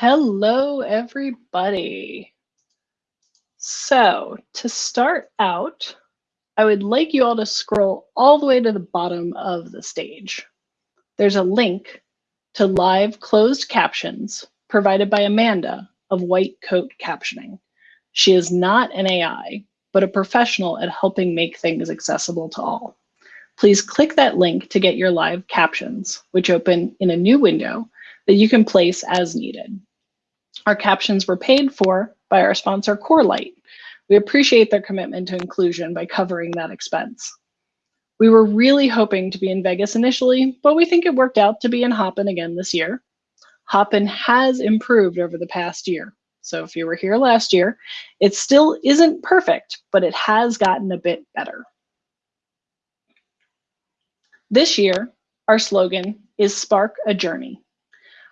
Hello, everybody. So to start out, I would like you all to scroll all the way to the bottom of the stage. There's a link to live closed captions provided by Amanda of White Coat Captioning. She is not an AI, but a professional at helping make things accessible to all. Please click that link to get your live captions, which open in a new window that you can place as needed. Our captions were paid for by our sponsor Corelight. We appreciate their commitment to inclusion by covering that expense. We were really hoping to be in Vegas initially, but we think it worked out to be in Hopin again this year. Hopin has improved over the past year. So if you were here last year, it still isn't perfect, but it has gotten a bit better. This year, our slogan is Spark a Journey.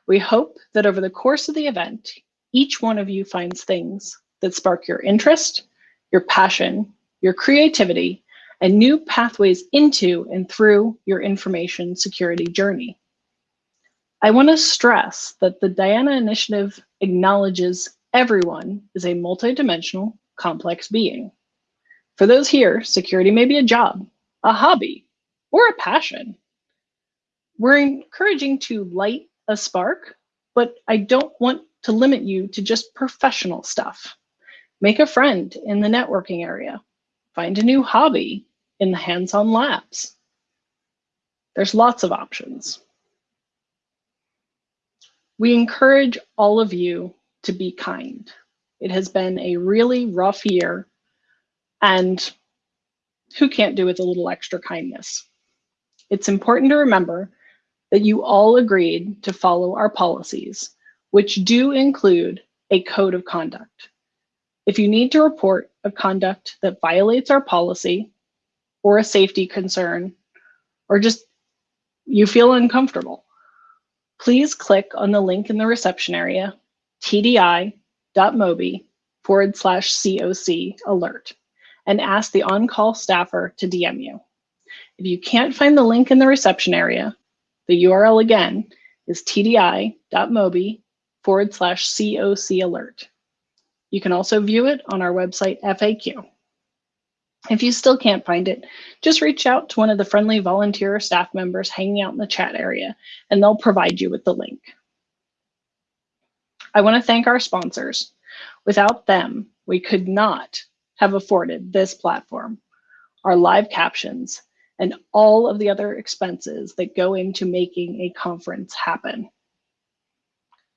We hope that over the course of the event, each one of you finds things that spark your interest, your passion, your creativity, and new pathways into and through your information security journey. I want to stress that the Diana Initiative acknowledges everyone is a multidimensional, complex being. For those here, security may be a job, a hobby, or a passion. We're encouraging to light a spark, but I don't want to limit you to just professional stuff. Make a friend in the networking area. Find a new hobby in the hands-on labs. There's lots of options. We encourage all of you to be kind. It has been a really rough year and who can't do with a little extra kindness? It's important to remember that you all agreed to follow our policies, which do include a code of conduct. If you need to report a conduct that violates our policy or a safety concern, or just you feel uncomfortable, please click on the link in the reception area, tdi.mobi forward slash COC alert, and ask the on-call staffer to DM you. If you can't find the link in the reception area, the URL again is tdi.mobi forward slash COC alert. You can also view it on our website FAQ. If you still can't find it, just reach out to one of the friendly volunteer staff members hanging out in the chat area, and they'll provide you with the link. I want to thank our sponsors. Without them, we could not have afforded this platform, our live captions, and all of the other expenses that go into making a conference happen.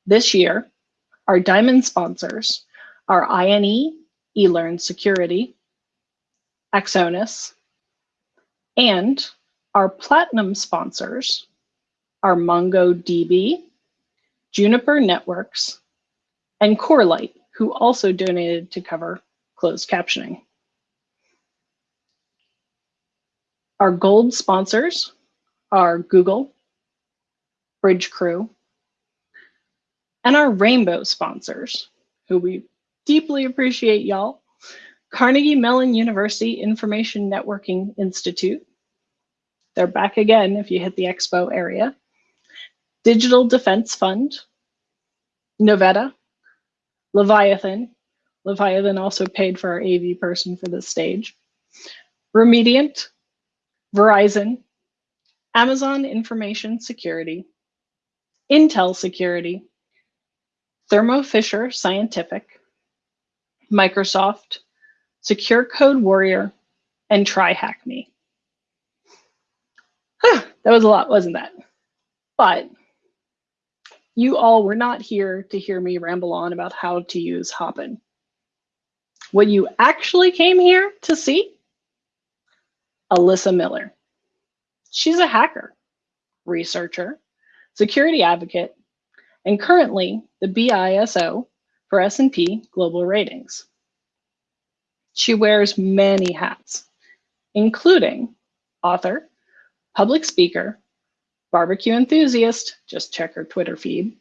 This year, our diamond sponsors are INE, eLearn Security, Axonius, and our platinum sponsors are MongoDB, Juniper Networks, and Corelight, who also donated to cover closed captioning. Our gold sponsors are Google, Bridgecrew, and our rainbow sponsors, who we deeply appreciate y'all, Carnegie Mellon University Information Networking Institute. They're back again if you hit the expo area. Digital Defense Fund, Novetta, Leviathan. Leviathan also paid for our AV person for this stage. Remediant, Verizon, Amazon Information Security, Intel Security, Thermo Fisher Scientific, Microsoft, Secure Code Warrior, and TryHackMe. Huh, that was a lot, wasn't that? But you all were not here to hear me ramble on about how to use Hopin. What you actually came here to see Alyssa Miller. She's a hacker, researcher, security advocate, and currently the BISO for S&P Global Ratings. She wears many hats, including author, public speaker, barbecue enthusiast, just check her Twitter feed,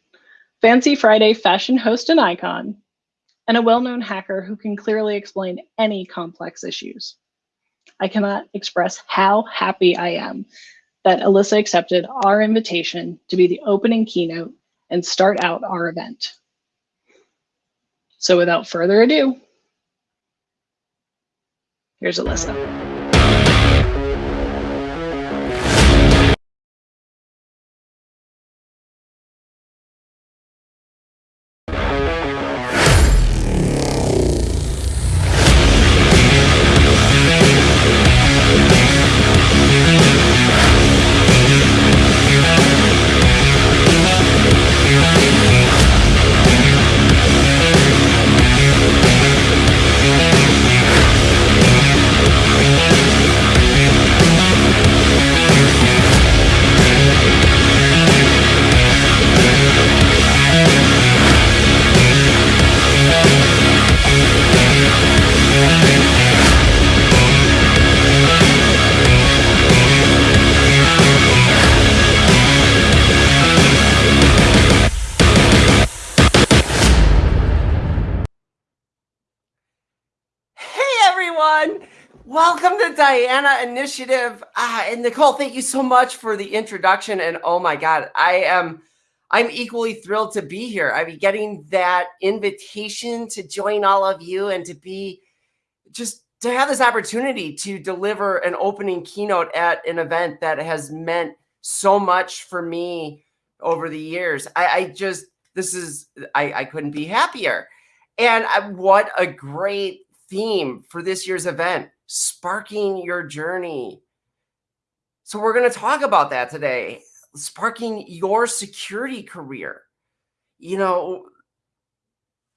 Fancy Friday fashion host and icon, and a well-known hacker who can clearly explain any complex issues. I cannot express how happy I am that Alyssa accepted our invitation to be the opening keynote and start out our event. So without further ado, here's Alyssa. Diana Initiative. Ah, and Nicole, thank you so much for the introduction. And oh my God, I am I'm equally thrilled to be here. I mean, getting that invitation to join all of you and to be just to have this opportunity to deliver an opening keynote at an event that has meant so much for me over the years. I, I just, this is, I, I couldn't be happier. And I, what a great theme for this year's event sparking your journey. So we're going to talk about that today, sparking your security career. You know,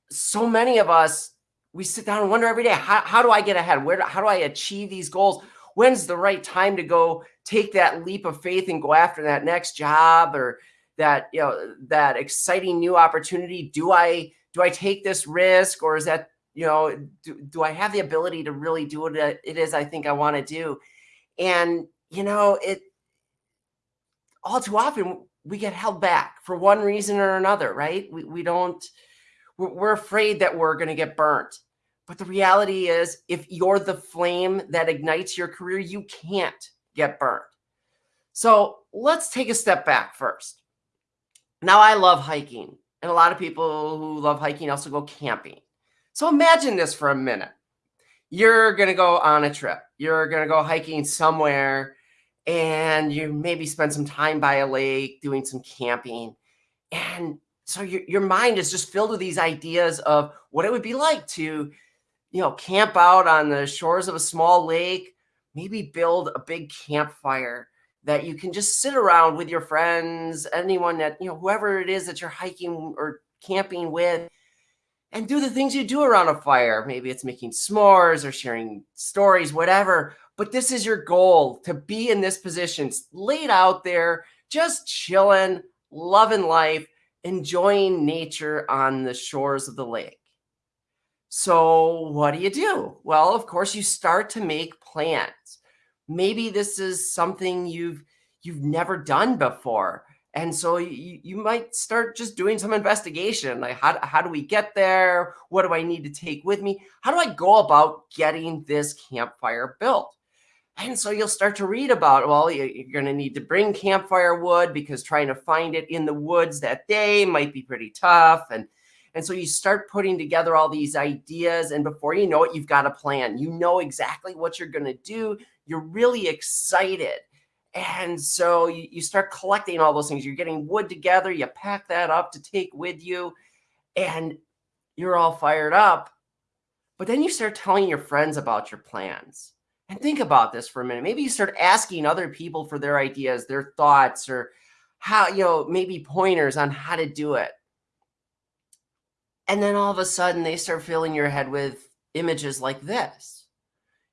so many of us, we sit down and wonder every day, how, how do I get ahead? Where, how do I achieve these goals? When's the right time to go take that leap of faith and go after that next job or that, you know, that exciting new opportunity? Do I, do I take this risk or is that you know, do, do I have the ability to really do what it is I think I want to do? And, you know, it all too often we get held back for one reason or another, right? We, we don't, we're, we're afraid that we're going to get burnt. But the reality is, if you're the flame that ignites your career, you can't get burnt. So let's take a step back first. Now, I love hiking, and a lot of people who love hiking also go camping. So imagine this for a minute. You're going to go on a trip. You're going to go hiking somewhere and you maybe spend some time by a lake doing some camping. And so your, your mind is just filled with these ideas of what it would be like to, you know, camp out on the shores of a small lake, maybe build a big campfire that you can just sit around with your friends, anyone that, you know, whoever it is that you're hiking or camping with, and do the things you do around a fire. Maybe it's making s'mores or sharing stories, whatever. But this is your goal to be in this position, laid out there, just chilling, loving life, enjoying nature on the shores of the lake. So what do you do? Well, of course, you start to make plans. Maybe this is something you've you've never done before. And so you, you might start just doing some investigation. Like, how, how do we get there? What do I need to take with me? How do I go about getting this campfire built? And so you'll start to read about, well, you're going to need to bring campfire wood because trying to find it in the woods that day might be pretty tough. And, and so you start putting together all these ideas. And before you know it, you've got a plan. You know exactly what you're going to do. You're really excited. And so you, you start collecting all those things. You're getting wood together, you pack that up to take with you, and you're all fired up. But then you start telling your friends about your plans. And think about this for a minute. Maybe you start asking other people for their ideas, their thoughts, or how, you know, maybe pointers on how to do it. And then all of a sudden they start filling your head with images like this.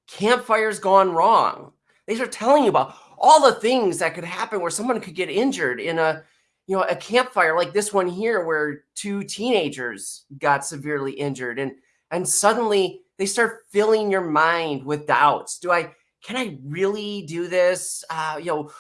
Campfire's gone wrong. They start telling you about all the things that could happen where someone could get injured in a you know a campfire like this one here where two teenagers got severely injured and and suddenly they start filling your mind with doubts. Do i can i really do this? Uh you know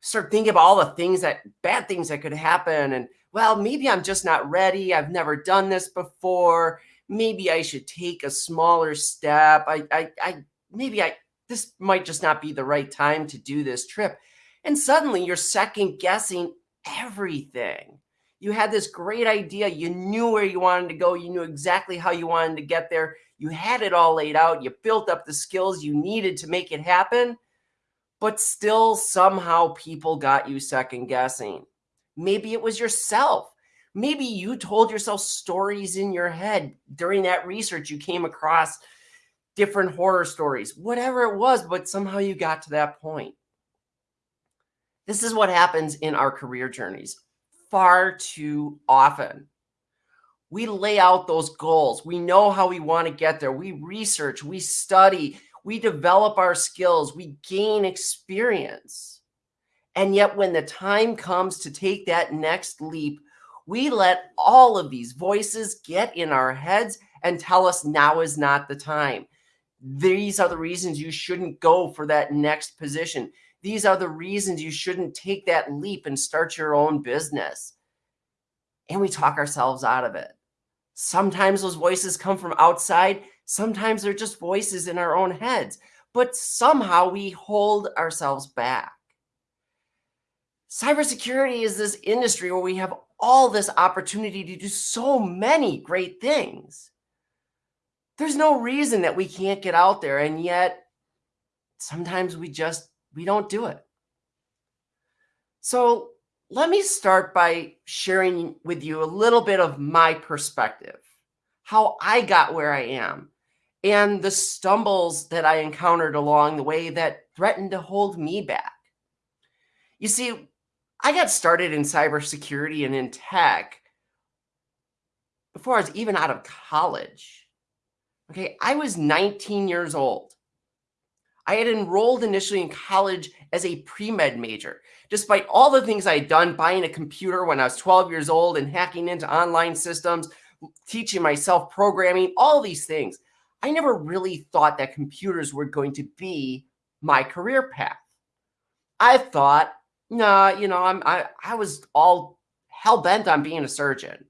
start thinking about all the things that bad things that could happen and well maybe i'm just not ready. I've never done this before. Maybe i should take a smaller step. I i, I maybe i this might just not be the right time to do this trip. And suddenly you're second guessing everything. You had this great idea. You knew where you wanted to go. You knew exactly how you wanted to get there. You had it all laid out. You built up the skills you needed to make it happen. But still, somehow, people got you second guessing. Maybe it was yourself. Maybe you told yourself stories in your head during that research. You came across different horror stories, whatever it was, but somehow you got to that point. This is what happens in our career journeys far too often. We lay out those goals. We know how we want to get there. We research, we study, we develop our skills, we gain experience. And yet, when the time comes to take that next leap, we let all of these voices get in our heads and tell us now is not the time. These are the reasons you shouldn't go for that next position. These are the reasons you shouldn't take that leap and start your own business. And we talk ourselves out of it. Sometimes those voices come from outside. Sometimes they're just voices in our own heads, but somehow we hold ourselves back. Cybersecurity is this industry where we have all this opportunity to do so many great things. There's no reason that we can't get out there. And yet sometimes we just, we don't do it. So let me start by sharing with you a little bit of my perspective, how I got where I am, and the stumbles that I encountered along the way that threatened to hold me back. You see, I got started in cybersecurity and in tech before I was even out of college. Okay, I was 19 years old. I had enrolled initially in college as a pre-med major. Despite all the things I had done, buying a computer when I was 12 years old and hacking into online systems, teaching myself programming, all these things, I never really thought that computers were going to be my career path. I thought, nah, you know, I'm, I, I was all hell bent on being a surgeon.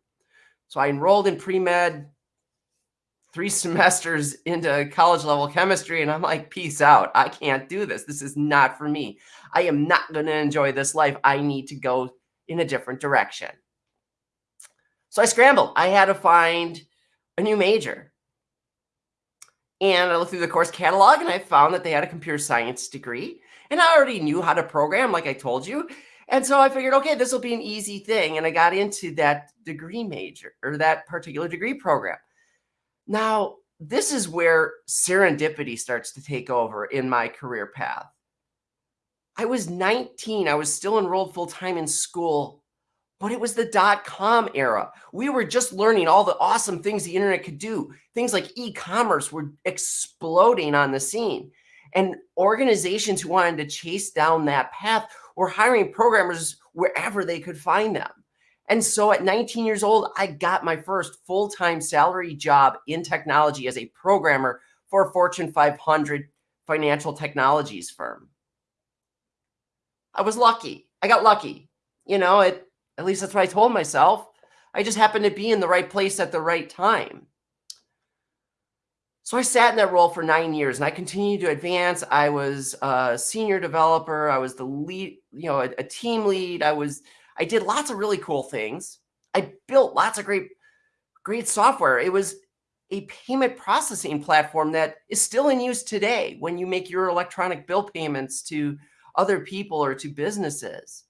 So I enrolled in pre-med, three semesters into college level chemistry and I'm like, peace out. I can't do this. This is not for me. I am not going to enjoy this life. I need to go in a different direction. So I scrambled. I had to find a new major. And I looked through the course catalog and I found that they had a computer science degree. And I already knew how to program, like I told you. And so I figured, okay, this will be an easy thing. And I got into that degree major or that particular degree program. Now, this is where serendipity starts to take over in my career path. I was 19. I was still enrolled full time in school, but it was the dot com era. We were just learning all the awesome things the internet could do. Things like e commerce were exploding on the scene. And organizations who wanted to chase down that path were hiring programmers wherever they could find them. And so at 19 years old, I got my first full-time salary job in technology as a programmer for a Fortune 500 financial technologies firm. I was lucky. I got lucky. You know, it, at least that's what I told myself. I just happened to be in the right place at the right time. So I sat in that role for nine years and I continued to advance. I was a senior developer. I was the lead, you know, a, a team lead. I was I did lots of really cool things. I built lots of great, great software. It was a payment processing platform that is still in use today when you make your electronic bill payments to other people or to businesses.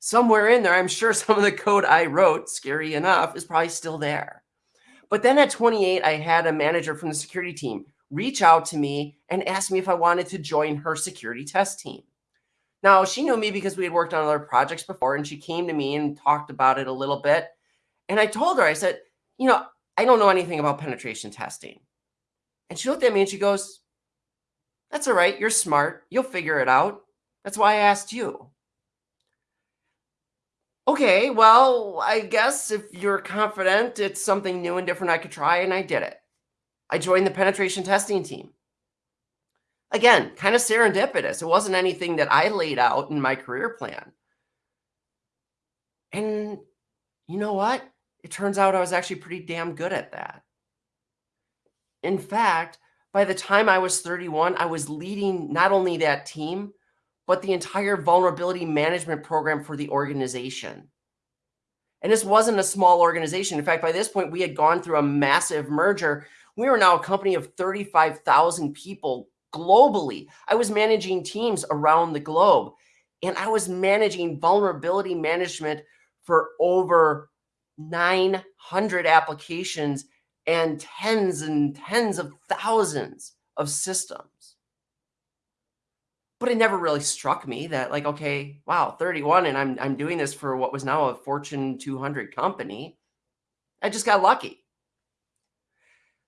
Somewhere in there, I'm sure some of the code I wrote, scary enough, is probably still there. But then at 28, I had a manager from the security team reach out to me and ask me if I wanted to join her security test team. Now, she knew me because we had worked on other projects before, and she came to me and talked about it a little bit. And I told her, I said, you know, I don't know anything about penetration testing. And she looked at me and she goes, that's all right. You're smart. You'll figure it out. That's why I asked you. Okay, well, I guess if you're confident it's something new and different I could try, and I did it. I joined the penetration testing team again, kind of serendipitous. It wasn't anything that I laid out in my career plan. And you know what? It turns out I was actually pretty damn good at that. In fact, by the time I was 31, I was leading not only that team, but the entire vulnerability management program for the organization. And this wasn't a small organization. In fact, by this point, we had gone through a massive merger. We were now a company of 35,000 people globally. I was managing teams around the globe and I was managing vulnerability management for over 900 applications and tens and tens of thousands of systems. But it never really struck me that like, okay, wow, 31 and I'm I'm doing this for what was now a Fortune 200 company. I just got lucky.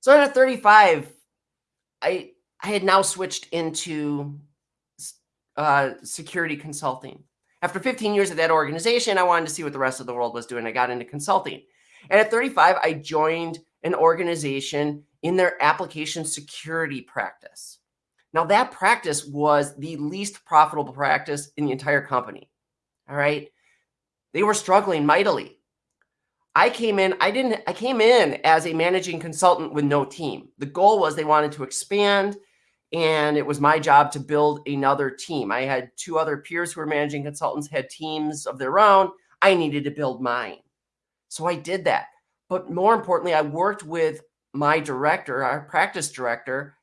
So at 35, I I had now switched into uh, security consulting. After 15 years at that organization, I wanted to see what the rest of the world was doing. I got into consulting. And at 35, I joined an organization in their application security practice. Now, that practice was the least profitable practice in the entire company. All right. They were struggling mightily. I came in, I didn't, I came in as a managing consultant with no team. The goal was they wanted to expand and it was my job to build another team. I had two other peers who were managing consultants, had teams of their own. I needed to build mine. So I did that. But more importantly, I worked with my director, our practice director.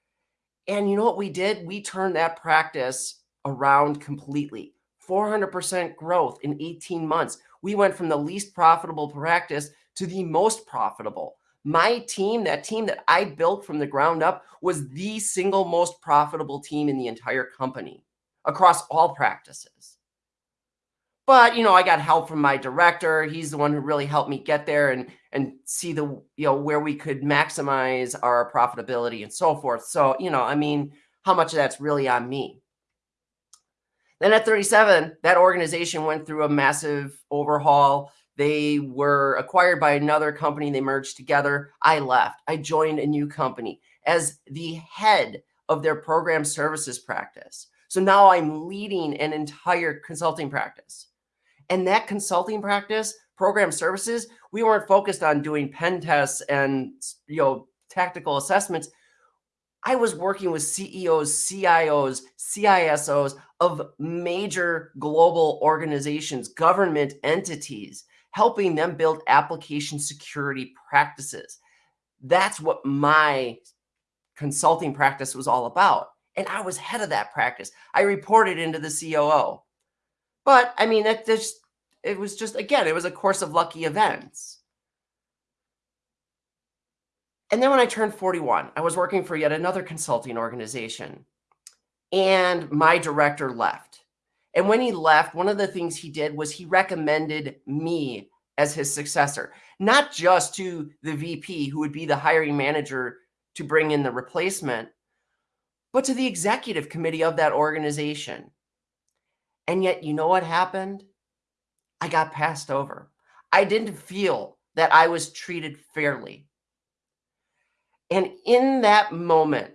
And you know what we did? We turned that practice around completely. 400% growth in 18 months. We went from the least profitable practice to the most profitable. My team, that team that I built from the ground up, was the single most profitable team in the entire company across all practices. But, you know, I got help from my director. He's the one who really helped me get there and and see the, you know, where we could maximize our profitability and so forth. So, you know, I mean, how much of that's really on me. Then at 37, that organization went through a massive overhaul. They were acquired by another company. They merged together. I left. I joined a new company as the head of their program services practice. So now I'm leading an entire consulting practice. And that consulting practice, program services, we weren't focused on doing pen tests and you know tactical assessments. I was working with CEOs, CIOs, CISOs of major global organizations, government entities helping them build application security practices. That's what my consulting practice was all about. And I was head of that practice. I reported into the COO. But I mean, it just it was just again, it was a course of lucky events. And then when I turned 41, I was working for yet another consulting organization. And my director left. And when he left, one of the things he did was he recommended me as his successor, not just to the VP, who would be the hiring manager to bring in the replacement, but to the executive committee of that organization. And yet, you know what happened? I got passed over. I didn't feel that I was treated fairly. And in that moment,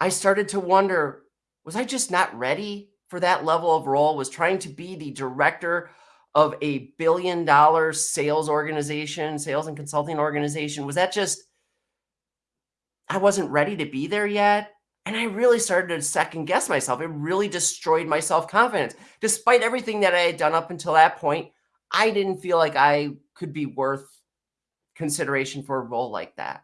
I started to wonder was I just not ready for that level of role, was trying to be the director of a billion dollar sales organization, sales and consulting organization. Was that just, I wasn't ready to be there yet? And I really started to second guess myself. It really destroyed my self confidence. Despite everything that I had done up until that point, I didn't feel like I could be worth consideration for a role like that.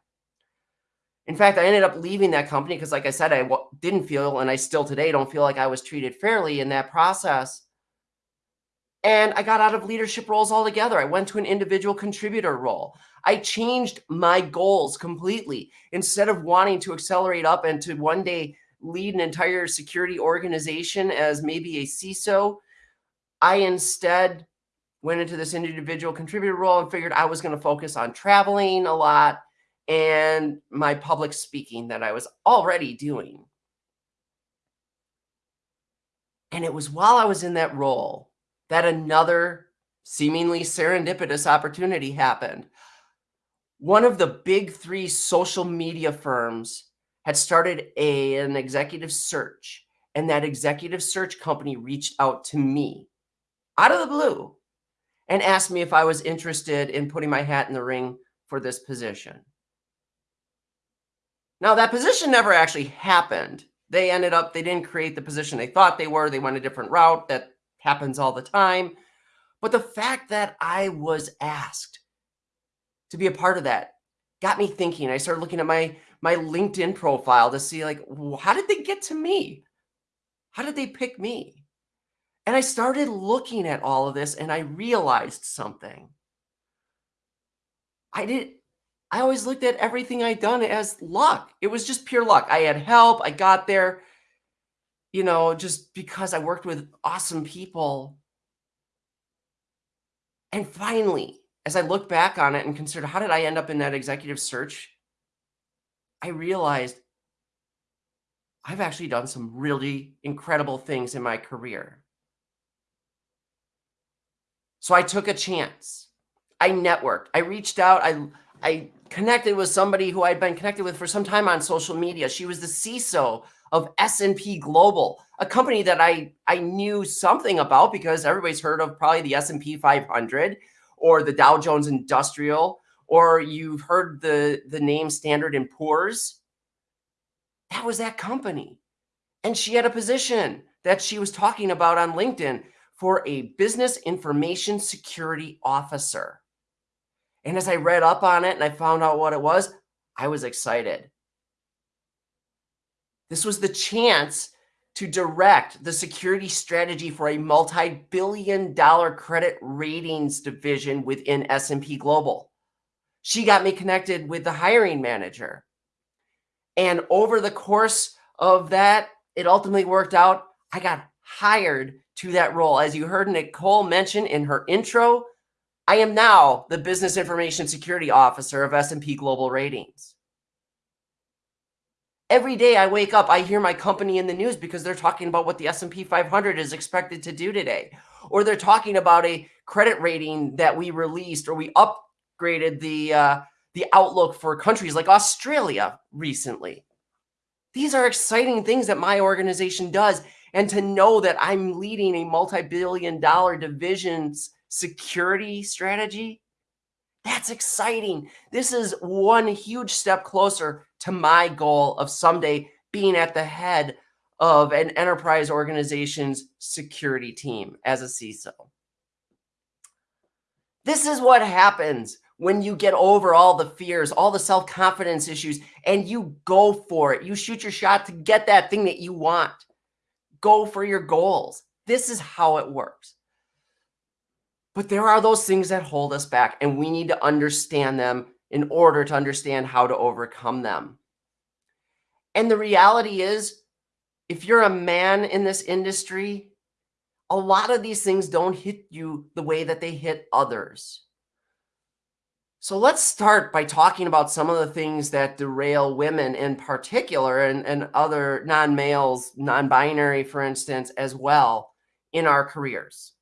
In fact, I ended up leaving that company because, like I said, I didn't feel, and I still today don't feel like I was treated fairly in that process. And I got out of leadership roles altogether. I went to an individual contributor role. I changed my goals completely. Instead of wanting to accelerate up and to one day lead an entire security organization as maybe a CISO, I instead went into this individual contributor role and figured I was going to focus on traveling a lot and my public speaking that I was already doing. And it was while I was in that role that another seemingly serendipitous opportunity happened. One of the big three social media firms had started a, an executive search, and that executive search company reached out to me out of the blue and asked me if I was interested in putting my hat in the ring for this position. Now, that position never actually happened. They ended up, they didn't create the position they thought they were. They went a different route. That happens all the time. But the fact that I was asked to be a part of that got me thinking. I started looking at my my LinkedIn profile to see like how did they get to me? How did they pick me? And I started looking at all of this and I realized something. I did I always looked at everything I'd done as luck. It was just pure luck. I had help, I got there, you know, just because I worked with awesome people. And finally, as I look back on it and consider how did I end up in that executive search, I realized I've actually done some really incredible things in my career. So I took a chance. I networked. I reached out. I I connected with somebody who I'd been connected with for some time on social media. She was the CISO of S&P Global, a company that I I knew something about because everybody's heard of probably the S&P 500 or the Dow Jones Industrial or you've heard the the name Standard and Poor's. That was that company. And she had a position that she was talking about on LinkedIn for a business information security officer. And as I read up on it and I found out what it was, I was excited. This was the chance to direct the security strategy for a multi-billion dollar credit ratings division within S&P Global. She got me connected with the hiring manager. And over the course of that, it ultimately worked out. I got hired to that role. As you heard Nicole mention in her intro, I am now the Business Information Security Officer of S&P Global Ratings. Every day I wake up, I hear my company in the news because they're talking about what the S&P 500 is expected to do today. Or they're talking about a credit rating that we released or we upgraded the, uh, the outlook for countries like Australia recently. These are exciting things that my organization does. And to know that I'm leading a multi-billion dollar division's security strategy, that's exciting. This is one huge step closer to my goal of someday being at the head of an enterprise organization's security team as a CISO. This is what happens when you get over all the fears, all the self-confidence issues, and you go for it. You shoot your shot to get that thing that you want. Go for your goals. This is how it works. But there are those things that hold us back, and we need to understand them in order to understand how to overcome them. And the reality is, if you're a man in this industry, a lot of these things don't hit you the way that they hit others. So let's start by talking about some of the things that derail women in particular and, and other non-males, non-binary, for instance, as well in our careers.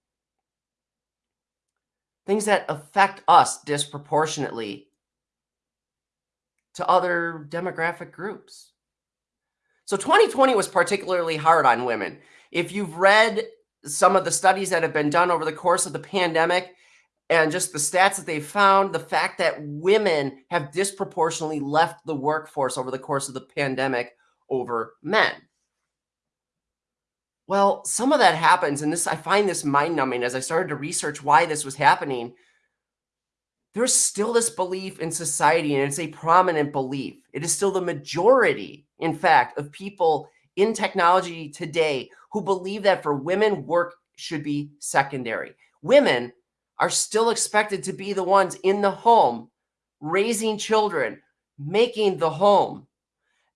Things that affect us disproportionately to other demographic groups. So 2020 was particularly hard on women. If you've read some of the studies that have been done over the course of the pandemic and just the stats that they found, the fact that women have disproportionately left the workforce over the course of the pandemic over men. Well, some of that happens, and this I find this mind numbing as I started to research why this was happening there's still this belief in society, and it's a prominent belief. It is still the majority, in fact, of people in technology today who believe that for women, work should be secondary. Women are still expected to be the ones in the home, raising children, making the home.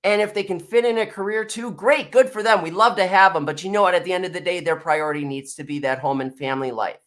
And if they can fit in a career too, great, good for them. We love to have them. But you know what? At the end of the day, their priority needs to be that home and family life.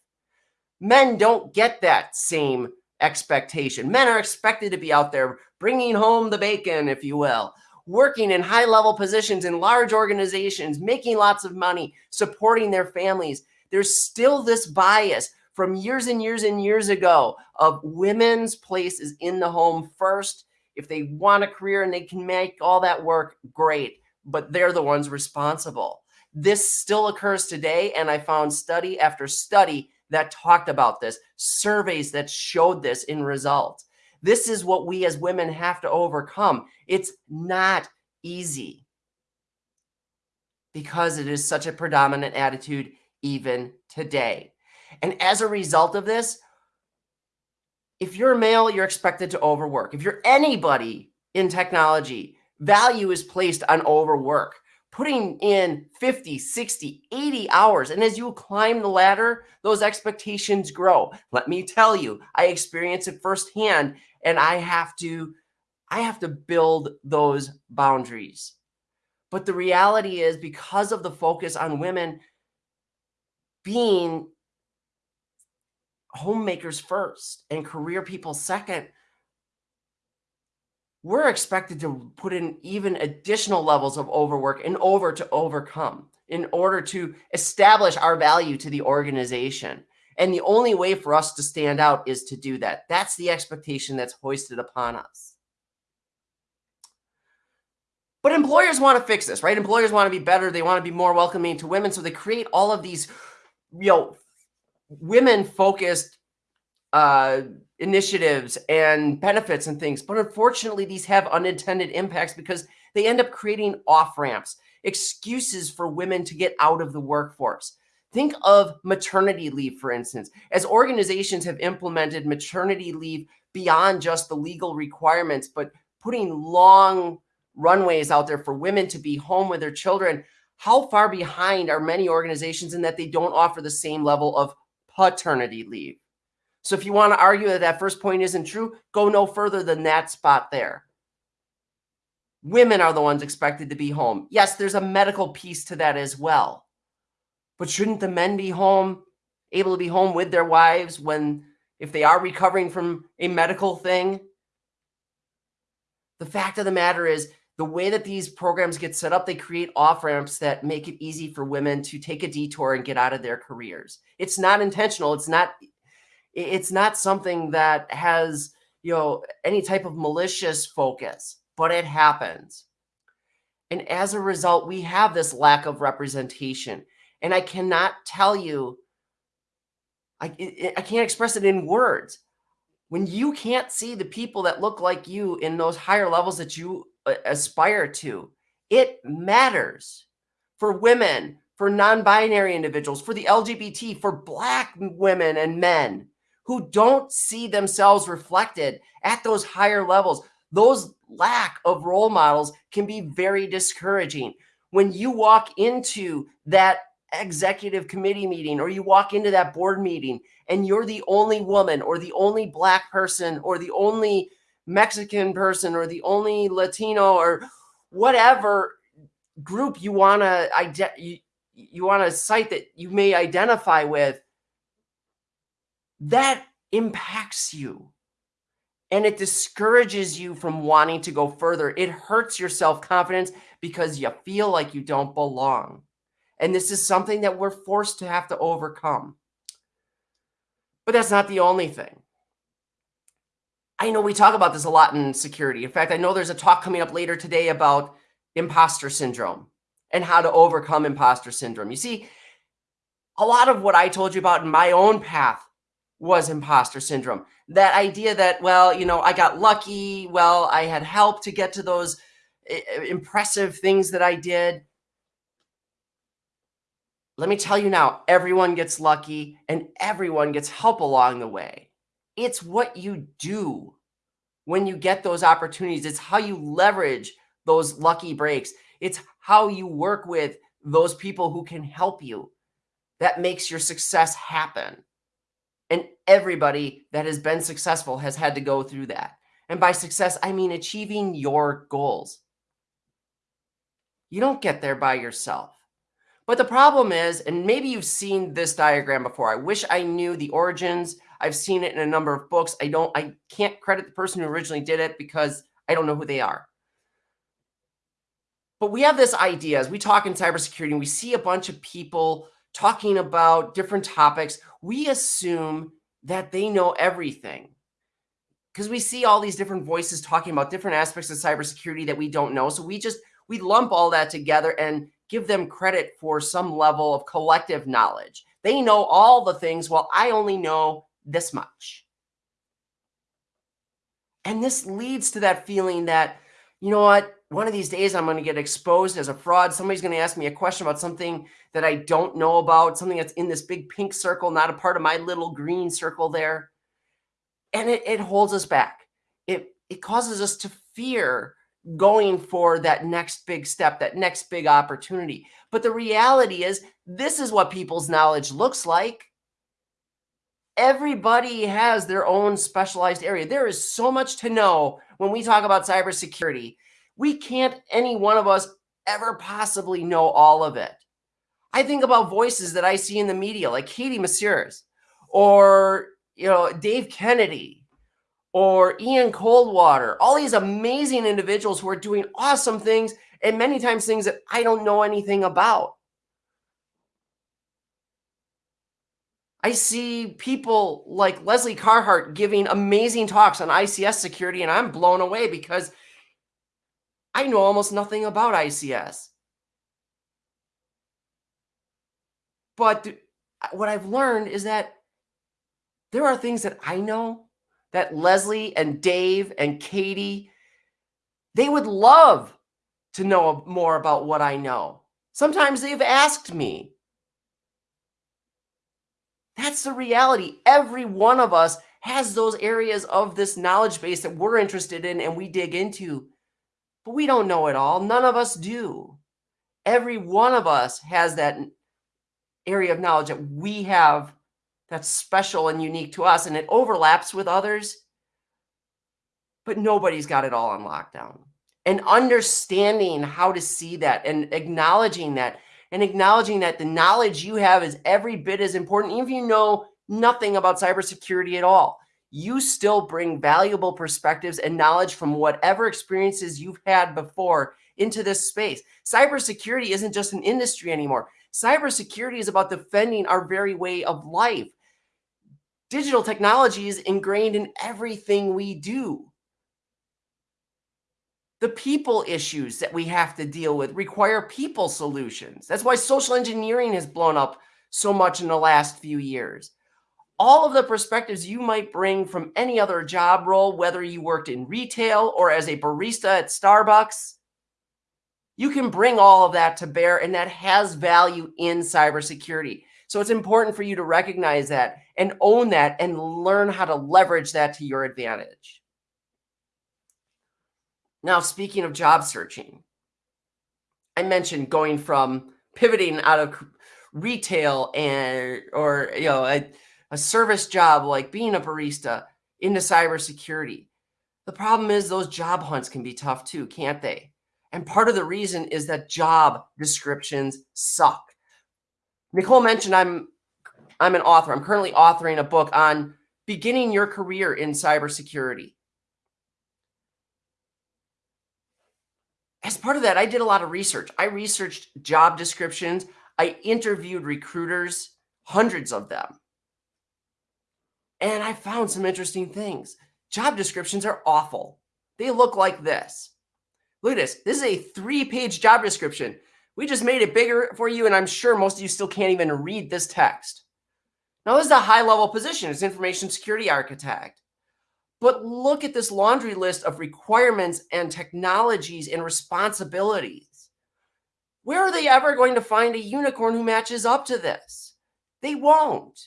Men don't get that same expectation. Men are expected to be out there bringing home the bacon, if you will, working in high level positions in large organizations, making lots of money, supporting their families. There's still this bias from years and years and years ago of women's place is in the home first. If they want a career and they can make all that work, great, but they're the ones responsible. This still occurs today. And I found study after study that talked about this, surveys that showed this in results. This is what we as women have to overcome. It's not easy because it is such a predominant attitude even today. And as a result of this, if you're a male, you're expected to overwork. If you're anybody in technology, value is placed on overwork, putting in 50, 60, 80 hours. And as you climb the ladder, those expectations grow. Let me tell you, I experience it firsthand and I have to I have to build those boundaries. But the reality is because of the focus on women being homemakers first and career people second, we're expected to put in even additional levels of overwork in order to overcome, in order to establish our value to the organization. And the only way for us to stand out is to do that. That's the expectation that's hoisted upon us. But employers want to fix this, right? Employers want to be better. They want to be more welcoming to women. So they create all of these, you know, women focused uh, initiatives and benefits and things. But unfortunately, these have unintended impacts because they end up creating off ramps, excuses for women to get out of the workforce. Think of maternity leave, for instance. As organizations have implemented maternity leave beyond just the legal requirements, but putting long runways out there for women to be home with their children, how far behind are many organizations in that they don't offer the same level of paternity leave? So if you want to argue that that first point isn't true, go no further than that spot there. Women are the ones expected to be home. Yes, there's a medical piece to that as well. But shouldn't the men be home, able to be home with their wives when, if they are recovering from a medical thing? The fact of the matter is, the way that these programs get set up, they create off ramps that make it easy for women to take a detour and get out of their careers. It's not intentional. It's not. It's not something that has you know any type of malicious focus, but it happens. And as a result, we have this lack of representation. And I cannot tell you, I, I can't express it in words. When you can't see the people that look like you in those higher levels that you aspire to, it matters for women, for non-binary individuals, for the LGBT, for black women and men who don't see themselves reflected at those higher levels. Those lack of role models can be very discouraging. When you walk into that executive committee meeting or you walk into that board meeting and you're the only woman or the only black person or the only Mexican person or the only Latino or whatever group you want to you, you want to cite that you may identify with that impacts you and it discourages you from wanting to go further. It hurts your self-confidence because you feel like you don't belong. And this is something that we're forced to have to overcome. But that's not the only thing. I know we talk about this a lot in security. In fact, I know there's a talk coming up later today about imposter syndrome and how to overcome imposter syndrome. You see, a lot of what I told you about in my own path was imposter syndrome. That idea that, well, you know, I got lucky. Well, I had help to get to those eh, eh, impressive things that I did. Let me tell you now, everyone gets lucky and everyone gets help along the way. It's what you do when you get those opportunities. It's how you leverage those lucky breaks. It's how you work with those people who can help you that makes your success happen. And everybody that has been successful has had to go through that. And by success, I mean achieving your goals. You don't get there by yourself. But the problem is, and maybe you've seen this diagram before. I wish I knew the origins. I've seen it in a number of books. I don't, I can't credit the person who originally did it because I don't know who they are. But we have this idea as we talk in cybersecurity and we see a bunch of people talking about different topics. We assume that they know everything because we see all these different voices talking about different aspects of cybersecurity that we don't know. So we just, we lump all that together and give them credit for some level of collective knowledge. They know all the things while I only know this much. And this leads to that feeling that, you know what, one of these days I'm going to get exposed as a fraud. Somebody's going to ask me a question about something that I don't know about, something that's in this big pink circle, not a part of my little green circle there. And it, it holds us back. It, it causes us to fear going for that next big step, that next big opportunity. But the reality is, this is what people's knowledge looks like. Everybody has their own specialized area. There is so much to know when we talk about cybersecurity we can't, any one of us, ever possibly know all of it. I think about voices that I see in the media, like Katie Moussouris, or you know Dave Kennedy, or Ian Coldwater. All these amazing individuals who are doing awesome things, and many times things that I don't know anything about. I see people like Lesley Carhart giving amazing talks on ICS security, and I'm blown away because I know almost nothing about ICS. But what I've learned is that there are things that I know that Leslie and Dave and Katie, they would love to know more about what I know. Sometimes they've asked me. That's the reality. Every one of us has those areas of this knowledge base that we're interested in and we dig into. But we don't know it all. None of us do. Every one of us has that area of knowledge that we have that's special and unique to us, and it overlaps with others. But nobody's got it all on lockdown. And understanding how to see that and acknowledging that and acknowledging that the knowledge you have is every bit as important, even if you know nothing about cybersecurity at all you still bring valuable perspectives and knowledge from whatever experiences you've had before into this space. Cybersecurity isn't just an industry anymore. Cybersecurity is about defending our very way of life. Digital technology is ingrained in everything we do. The people issues that we have to deal with require people solutions. That's why social engineering has blown up so much in the last few years all of the perspectives you might bring from any other job role, whether you worked in retail or as a barista at Starbucks, you can bring all of that to bear, and that has value in cybersecurity. So it's important for you to recognize that and own that and learn how to leverage that to your advantage. Now, speaking of job searching, I mentioned going from pivoting out of retail and or you know a service job like being a barista into cybersecurity. The problem is those job hunts can be tough too, can't they? And part of the reason is that job descriptions suck. Nicole mentioned I'm I'm an author. I'm currently authoring a book on beginning your career in cybersecurity. As part of that, I did a lot of research. I researched job descriptions. I interviewed recruiters, hundreds of them. And I found some interesting things. Job descriptions are awful. They look like this. Look at this. This is a three-page job description. We just made it bigger for you, and I'm sure most of you still can't even read this text. Now, this is a high-level position. It's information security architect. But look at this laundry list of requirements and technologies and responsibilities. Where are they ever going to find a unicorn who matches up to this? They won't.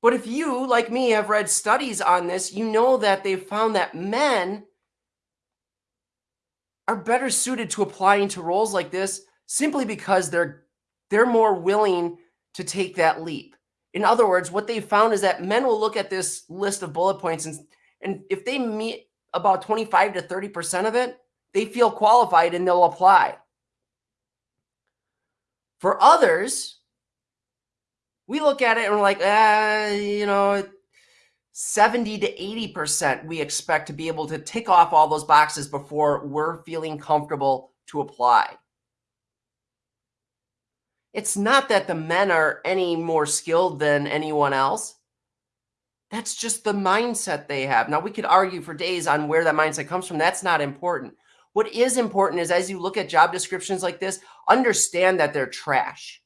But if you, like me, have read studies on this, you know that they've found that men are better suited to applying to roles like this simply because they're they're more willing to take that leap. In other words, what they found is that men will look at this list of bullet points and, and if they meet about 25 to 30% of it, they feel qualified and they'll apply. For others, we look at it and we're like, ah, you know, 70 to 80% we expect to be able to tick off all those boxes before we're feeling comfortable to apply. It's not that the men are any more skilled than anyone else. That's just the mindset they have. Now, we could argue for days on where that mindset comes from. That's not important. What is important is as you look at job descriptions like this, understand that they're trash.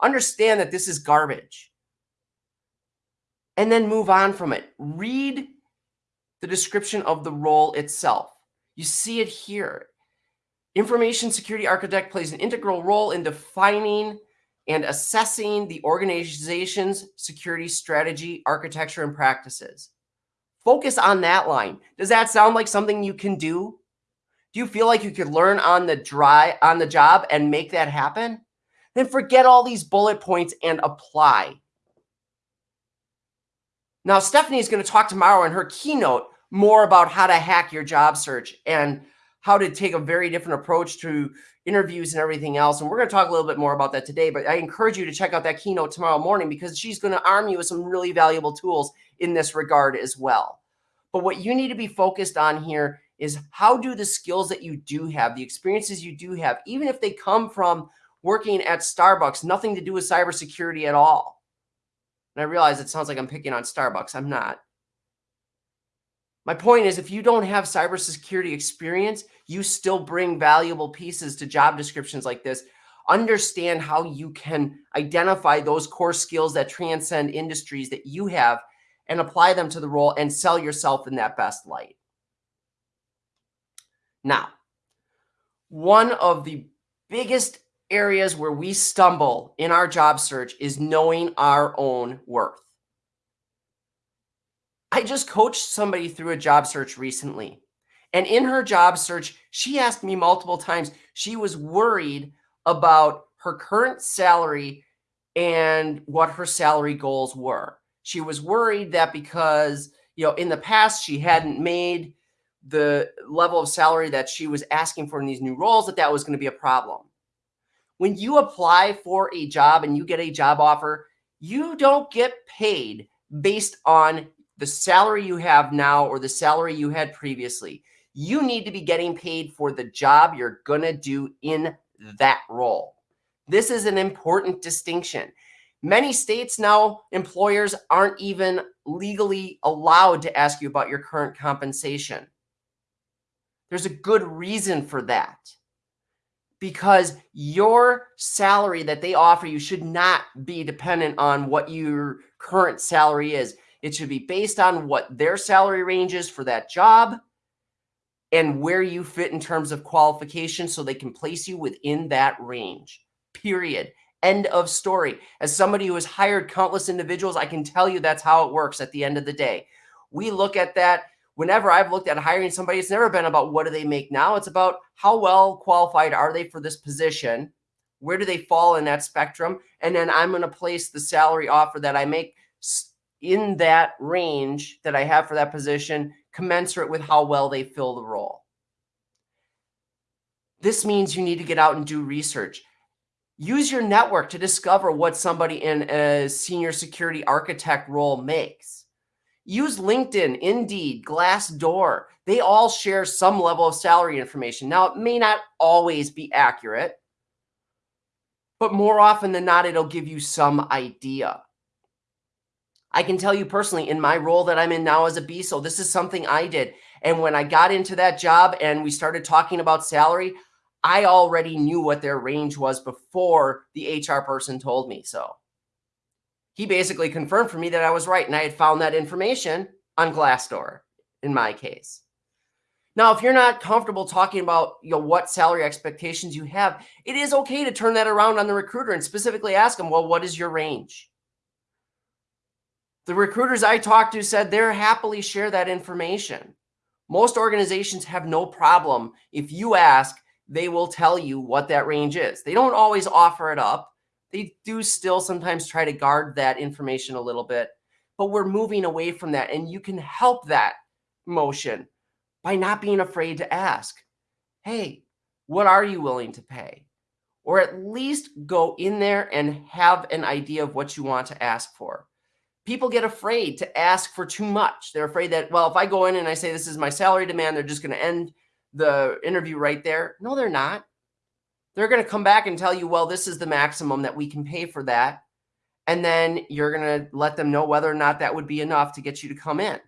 Understand that this is garbage. And then move on from it. Read the description of the role itself. You see it here. Information security architect plays an integral role in defining and assessing the organization's security strategy, architecture, and practices. Focus on that line. Does that sound like something you can do? Do you feel like you could learn on the dry on the job and make that happen? Then forget all these bullet points and apply. Now, Stephanie is going to talk tomorrow in her keynote more about how to hack your job search and how to take a very different approach to interviews and everything else. And we're going to talk a little bit more about that today, but I encourage you to check out that keynote tomorrow morning because she's going to arm you with some really valuable tools in this regard as well. But what you need to be focused on here is how do the skills that you do have, the experiences you do have, even if they come from working at Starbucks, nothing to do with cybersecurity at all. And I realize it sounds like I'm picking on Starbucks. I'm not. My point is if you don't have cybersecurity experience, you still bring valuable pieces to job descriptions like this. Understand how you can identify those core skills that transcend industries that you have and apply them to the role and sell yourself in that best light. Now, one of the biggest areas where we stumble in our job search is knowing our own worth. I just coached somebody through a job search recently. And in her job search, she asked me multiple times, she was worried about her current salary and what her salary goals were. She was worried that because, you know, in the past she hadn't made the level of salary that she was asking for in these new roles, that that was going to be a problem. When you apply for a job and you get a job offer, you don't get paid based on the salary you have now or the salary you had previously. You need to be getting paid for the job you're going to do in that role. This is an important distinction. Many states now, employers aren't even legally allowed to ask you about your current compensation. There's a good reason for that because your salary that they offer you should not be dependent on what your current salary is. It should be based on what their salary range is for that job and where you fit in terms of qualification so they can place you within that range. Period. End of story. As somebody who has hired countless individuals, I can tell you that's how it works at the end of the day. We look at that whenever I've looked at hiring somebody, it's never been about what do they make now. It's about how well qualified are they for this position? Where do they fall in that spectrum? And then I'm going to place the salary offer that I make in that range that I have for that position, commensurate with how well they fill the role. This means you need to get out and do research. Use your network to discover what somebody in a senior security architect role makes. Use LinkedIn, Indeed, Glassdoor. They all share some level of salary information. Now, it may not always be accurate, but more often than not, it'll give you some idea. I can tell you personally, in my role that I'm in now as a BISO, this is something I did. And when I got into that job and we started talking about salary, I already knew what their range was before the HR person told me so he basically confirmed for me that I was right. And I had found that information on Glassdoor in my case. Now, if you're not comfortable talking about you know, what salary expectations you have, it is okay to turn that around on the recruiter and specifically ask them, well, what is your range? The recruiters I talked to said they're happily share that information. Most organizations have no problem. If you ask, they will tell you what that range is. They don't always offer it up they do still sometimes try to guard that information a little bit, but we're moving away from that. And you can help that motion by not being afraid to ask, hey, what are you willing to pay? Or at least go in there and have an idea of what you want to ask for. People get afraid to ask for too much. They're afraid that, well, if I go in and I say this is my salary demand, they're just going to end the interview right there. No, they're not. They're going to come back and tell you, well, this is the maximum that we can pay for that. And then you're going to let them know whether or not that would be enough to get you to come in.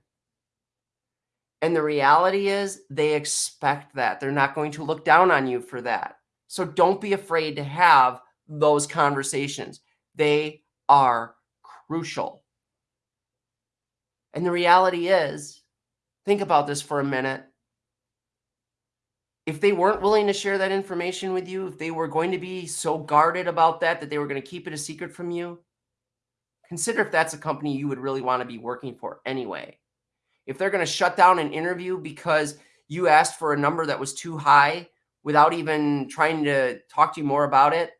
And the reality is they expect that. They're not going to look down on you for that. So don't be afraid to have those conversations. They are crucial. And the reality is, think about this for a minute. if they weren't willing to share that information with you, if they were going to be so guarded about that that they were going to keep it a secret from you, consider if that's a company you would really want to be working for anyway. If they're going to shut down an interview because you asked for a number that was too high without even trying to talk to you more about it,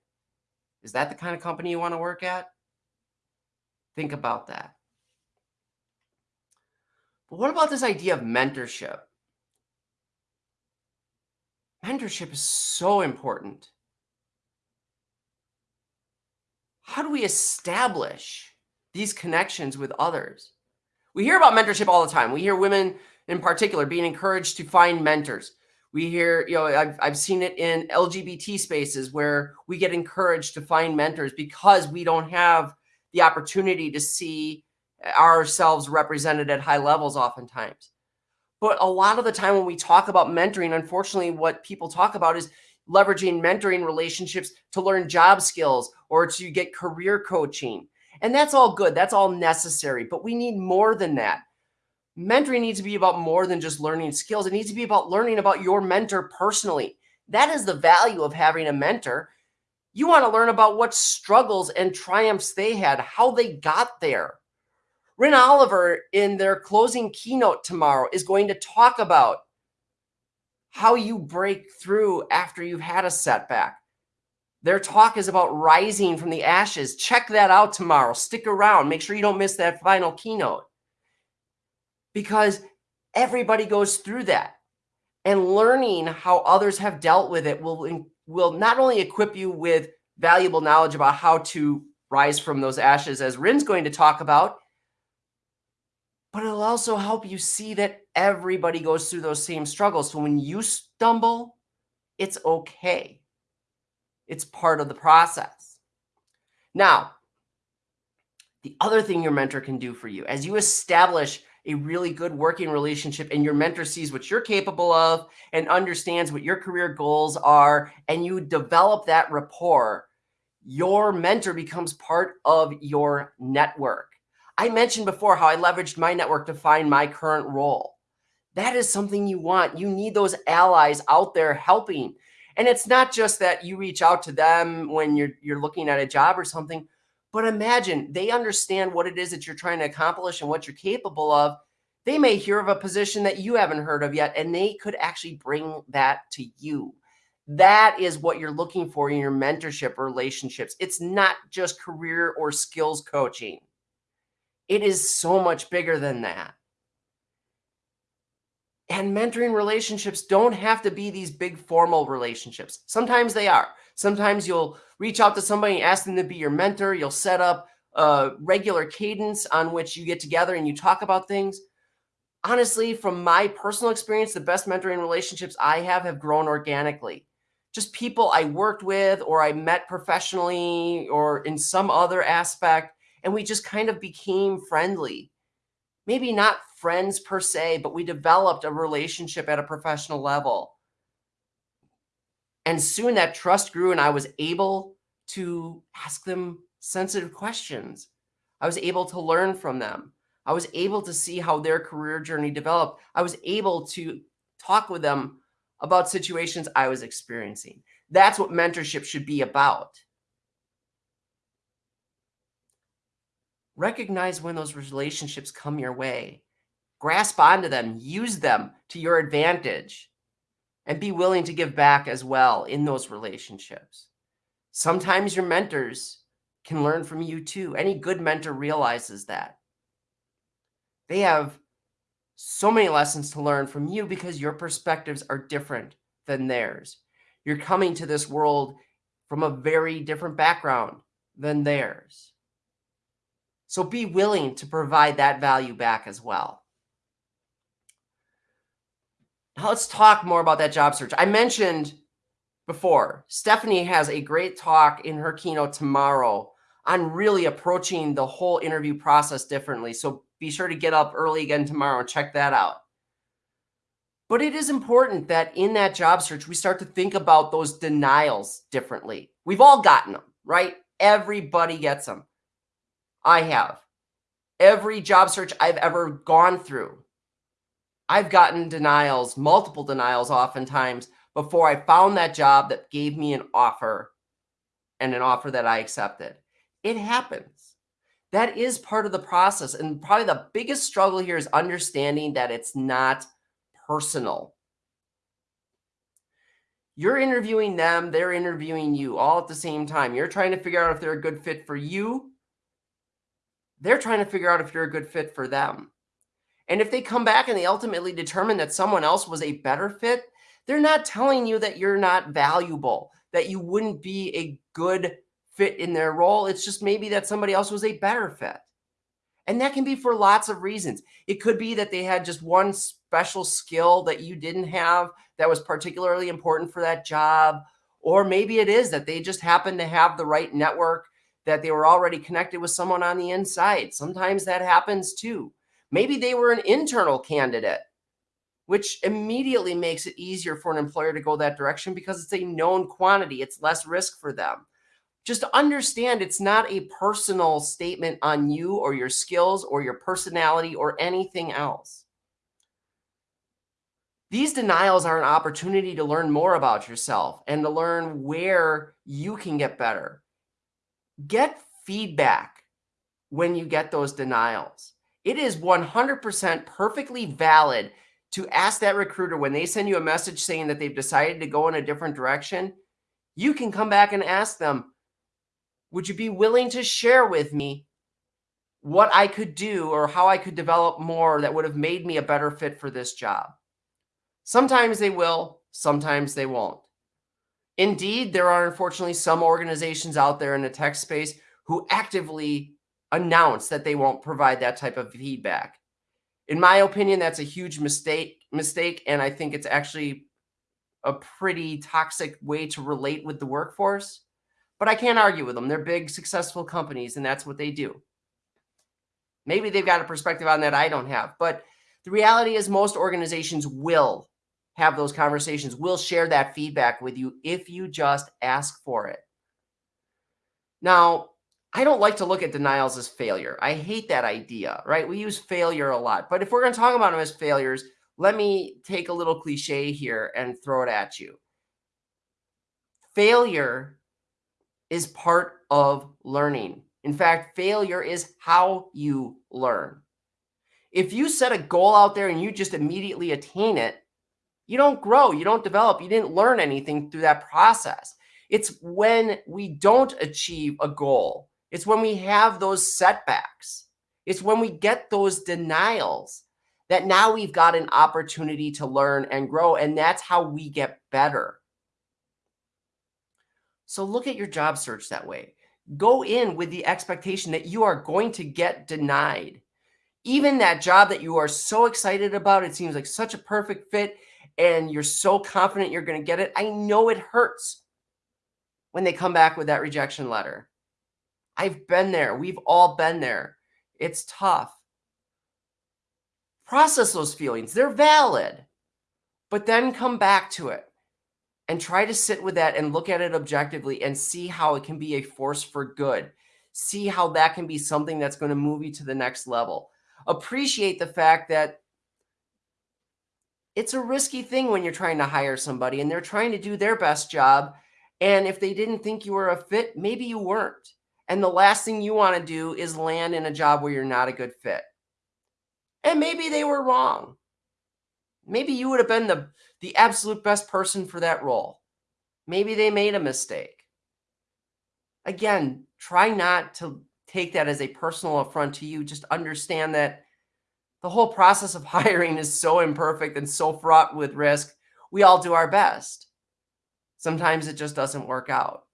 is that the kind of company you want to work at? Think about that. But what about this idea of mentorship? Mentorship is so important. How do we establish these connections with others? We hear about mentorship all the time. We hear women in particular being encouraged to find mentors. We hear, you know, I've, I've seen it in LGBT spaces where we get encouraged to find mentors because we don't have the opportunity to see ourselves represented at high levels oftentimes. But a lot of the time when we talk about mentoring, unfortunately, what people talk about is leveraging mentoring relationships to learn job skills or to get career coaching. And that's all good. That's all necessary. But we need more than that. Mentoring needs to be about more than just learning skills. It needs to be about learning about your mentor personally. That is the value of having a mentor. You want to learn about what struggles and triumphs they had, how they got there. Rin Oliver, in their closing keynote tomorrow, is going to talk about how you break through after you've had a setback. Their talk is about rising from the ashes. Check that out tomorrow. Stick around. Make sure you don't miss that final keynote because everybody goes through that. And learning how others have dealt with it will, will not only equip you with valuable knowledge about how to rise from those ashes, as Rin's going to talk about, but it'll also help you see that everybody goes through those same struggles. So when you stumble, it's okay. It's part of the process. Now, the other thing your mentor can do for you as you establish a really good working relationship and your mentor sees what you're capable of and understands what your career goals are and you develop that rapport, your mentor becomes part of your network. I mentioned before how I leveraged my network to find my current role. That is something you want. You need those allies out there helping. And it's not just that you reach out to them when you're you're looking at a job or something, but imagine they understand what it is that you're trying to accomplish and what you're capable of. They may hear of a position that you haven't heard of yet, and they could actually bring that to you. That is what you're looking for in your mentorship relationships. It's not just career or skills coaching. It is so much bigger than that. And mentoring relationships don't have to be these big formal relationships. Sometimes they are. Sometimes you'll reach out to somebody and ask them to be your mentor. You'll set up a regular cadence on which you get together and you talk about things. Honestly, from my personal experience, the best mentoring relationships I have have grown organically. Just people I worked with or I met professionally or in some other aspect and we just kind of became friendly. Maybe not friends per se, but we developed a relationship at a professional level. And soon that trust grew, and I was able to ask them sensitive questions. I was able to learn from them. I was able to see how their career journey developed. I was able to talk with them about situations I was experiencing. That's what mentorship should be about. Recognize when those relationships come your way, grasp onto them, use them to your advantage, and be willing to give back as well in those relationships. Sometimes your mentors can learn from you too. Any good mentor realizes that. They have so many lessons to learn from you because your perspectives are different than theirs. You're coming to this world from a very different background than theirs. So be willing to provide that value back as well. Now let's talk more about that job search. I mentioned before, Stephanie has a great talk in her keynote tomorrow on really approaching the whole interview process differently. So be sure to get up early again tomorrow and check that out. But it is important that in that job search, we start to think about those denials differently. We've all gotten them, right? Everybody gets them. I have. Every job search I've ever gone through, I've gotten denials, multiple denials oftentimes before I found that job that gave me an offer and an offer that I accepted. It happens. That is part of the process. And probably the biggest struggle here is understanding that it's not personal. You're interviewing them, they're interviewing you all at the same time. You're trying to figure out if they're a good fit for you. They're trying to figure out if you're a good fit for them. And if they come back and they ultimately determine that someone else was a better fit, they're not telling you that you're not valuable, that you wouldn't be a good fit in their role. It's just maybe that somebody else was a better fit. And that can be for lots of reasons. It could be that they had just one special skill that you didn't have that was particularly important for that job. Or maybe it is that they just happen to have the right network, that they were already connected with someone on the inside. Sometimes that happens too. Maybe they were an internal candidate which immediately makes it easier for an employer to go that direction because it's a known quantity. It's less risk for them. Just understand it's not a personal statement on you or your skills or your personality or anything else. These denials are an opportunity to learn more about yourself and to learn where you can get better. Get feedback when you get those denials. It is 100% perfectly valid to ask that recruiter when they send you a message saying that they've decided to go in a different direction, you can come back and ask them, would you be willing to share with me what I could do or how I could develop more that would have made me a better fit for this job? Sometimes they will, sometimes they won't. Indeed, there are unfortunately some organizations out there in the tech space who actively announce that they won't provide that type of feedback. In my opinion, that's a huge mistake, mistake, and I think it's actually a pretty toxic way to relate with the workforce. But I can't argue with them. They're big, successful companies, and that's what they do. Maybe they've got a perspective on that I don't have. But the reality is most organizations will have those conversations, We'll share that feedback with you if you just ask for it. Now, I don't like to look at denials as failure. I hate that idea, right? We use failure a lot. But if we're going to talk about them as failures, let me take a little cliche here and throw it at you. Failure is part of learning. In fact, failure is how you learn. If you set a goal out there and you just immediately attain it, you don't grow, you don't develop, you didn't learn anything through that process. It's when we don't achieve a goal it's when we have those setbacks. It's when we get those denials that now we've got an opportunity to learn and grow. And that's how we get better. So look at your job search that way. Go in with the expectation that you are going to get denied. Even that job that you are so excited about, it seems like such a perfect fit and you're so confident you're going to get it. I know it hurts when they come back with that rejection letter. I've been there. We've all been there. It's tough. Process those feelings. They're valid. But then come back to it and try to sit with that and look at it objectively and see how it can be a force for good. See how that can be something that's going to move you to the next level. Appreciate the fact that it's a risky thing when you're trying to hire somebody and they're trying to do their best job. And if they didn't think you were a fit, maybe you weren't. And the last thing you want to do is land in a job where you're not a good fit. And maybe they were wrong. Maybe you would have been the, the absolute best person for that role. Maybe they made a mistake. Again, try not to take that as a personal affront to you. Just understand that the whole process of hiring is so imperfect and so fraught with risk. We all do our best. Sometimes it just doesn't work out.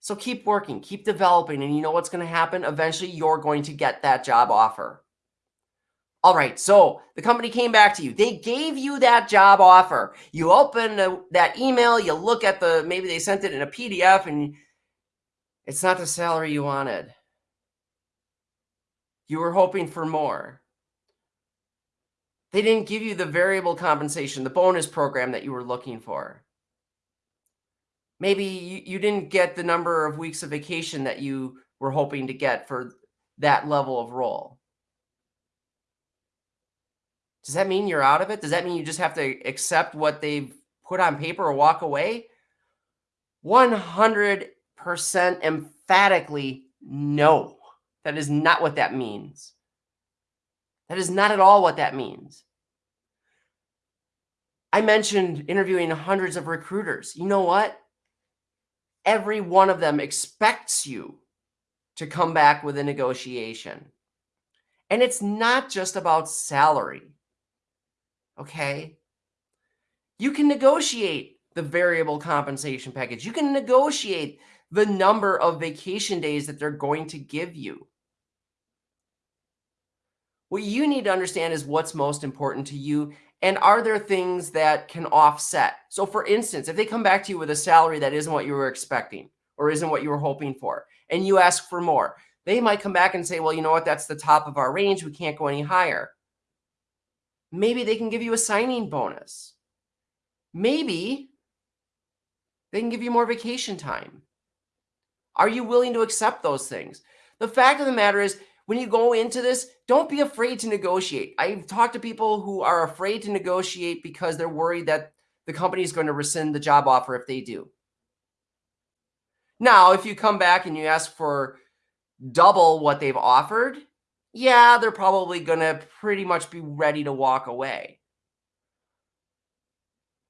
So keep working, keep developing, and you know what's going to happen? Eventually, you're going to get that job offer. All right, so the company came back to you. They gave you that job offer. You open the, that email, you look at the, maybe they sent it in a PDF, and it's not the salary you wanted. You were hoping for more. They didn't give you the variable compensation, the bonus program that you were looking for maybe you, you didn't get the number of weeks of vacation that you were hoping to get for that level of role. Does that mean you're out of it? Does that mean you just have to accept what they've put on paper or walk away? 100% emphatically no. That is not what that means. That is not at all what that means. I mentioned interviewing hundreds of recruiters. You know what? Every one of them expects you to come back with a negotiation. And it's not just about salary. Okay. You can negotiate the variable compensation package. You can negotiate the number of vacation days that they're going to give you. What you need to understand is what's most important to you and are there things that can offset? So for instance, if they come back to you with a salary that isn't what you were expecting or isn't what you were hoping for, and you ask for more, they might come back and say, well, you know what? That's the top of our range. We can't go any higher. Maybe they can give you a signing bonus. Maybe they can give you more vacation time. Are you willing to accept those things? The fact of the matter is when you go into this, don't be afraid to negotiate. I've talked to people who are afraid to negotiate because they're worried that the company is going to rescind the job offer if they do. Now, if you come back and you ask for double what they've offered, yeah, they're probably going to pretty much be ready to walk away.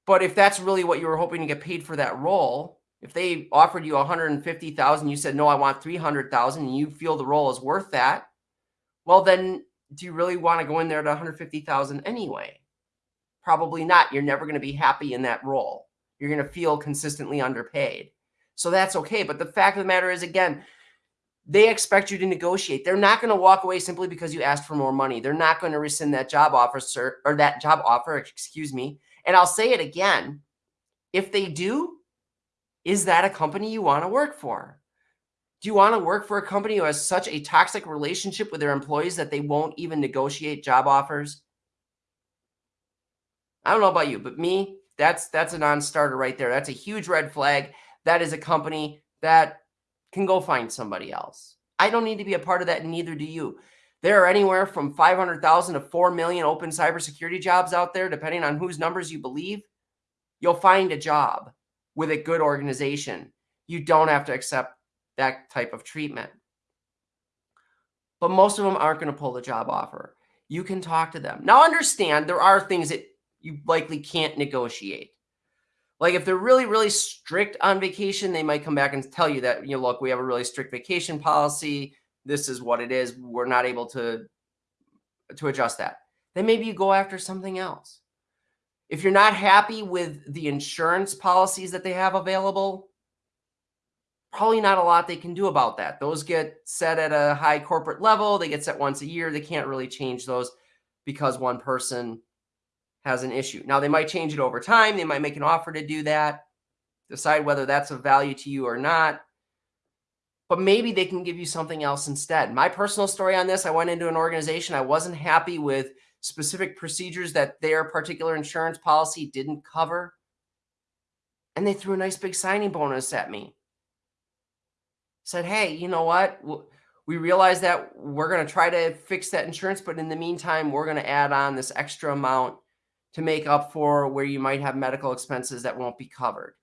But if that's really what you were hoping to get paid for that role, if they offered you 150,000, you said, no, I want 300,000 and you feel the role is worth that, well, then do you really want to go in there at 150,000 anyway? Probably not. You're never going to be happy in that role. You're going to feel consistently underpaid. So that's okay. But the fact of the matter is, again, they expect you to negotiate. They're not going to walk away simply because you asked for more money. They're not going to rescind that job offer, sir, or that job offer, excuse me. And I'll say it again. If they do, is that a company you want to work for? Do you want to work for a company who has such a toxic relationship with their employees that they won't even negotiate job offers? I don't know about you, but me, that's that's a non-starter right there. That's a huge red flag. That is a company that can go find somebody else. I don't need to be a part of that, and neither do you. There are anywhere from 500,000 to 4 million open cybersecurity jobs out there, depending on whose numbers you believe. You'll find a job with a good organization. You don't have to accept that type of treatment. But most of them aren't going to pull the job offer. You can talk to them. Now, understand there are things that you likely can't negotiate. Like if they're really, really strict on vacation, they might come back and tell you that, you know, look, we have a really strict vacation policy. This is what it is. We're not able to, to adjust that. Then maybe you go after something else. If you're not happy with the insurance policies that they have available, probably not a lot they can do about that. Those get set at a high corporate level. They get set once a year. They can't really change those because one person has an issue. Now, they might change it over time. They might make an offer to do that, decide whether that's of value to you or not. But maybe they can give you something else instead. My personal story on this, I went into an organization. I wasn't happy with specific procedures that their particular insurance policy didn't cover. And they threw a nice big signing bonus at me said, hey, you know what? We realize that we're going to try to fix that insurance, but in the meantime, we're going to add on this extra amount to make up for where you might have medical expenses that won't be covered.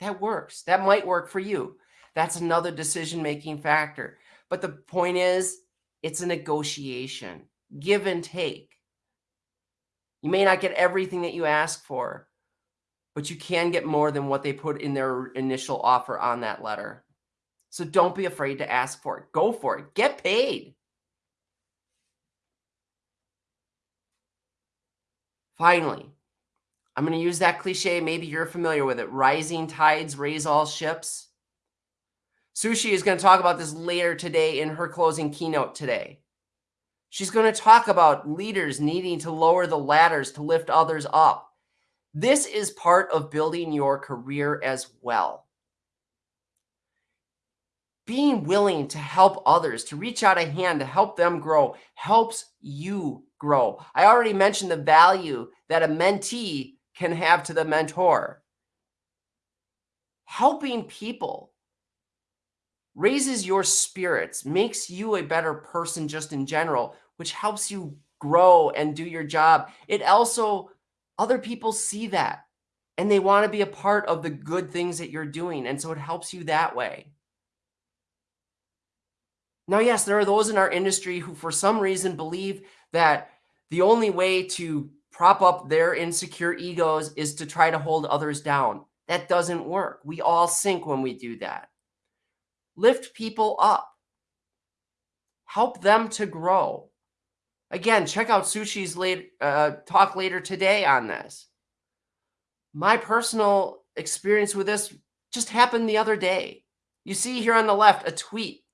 That works. That might work for you. That's another decision-making factor. But the point is, it's a negotiation, give and take. You may not get everything that you ask for, but you can get more than what they put in their initial offer on that letter. So don't be afraid to ask for it. Go for it. Get paid. Finally, I'm going to use that cliche. Maybe you're familiar with it. Rising tides raise all ships. Sushi is going to talk about this later today in her closing keynote today. She's going to talk about leaders needing to lower the ladders to lift others up. This is part of building your career as well. Being willing to help others, to reach out a hand to help them grow, helps you grow. I already mentioned the value that a mentee can have to the mentor. Helping people raises your spirits, makes you a better person just in general, which helps you grow and do your job. It also, other people see that and they want to be a part of the good things that you're doing. And so it helps you that way. Now, yes, there are those in our industry who, for some reason, believe that the only way to prop up their insecure egos is to try to hold others down. That doesn't work. We all sink when we do that. Lift people up, help them to grow. Again, check out Sushi's late, uh, talk later today on this. My personal experience with this just happened the other day. You see here on the left a tweet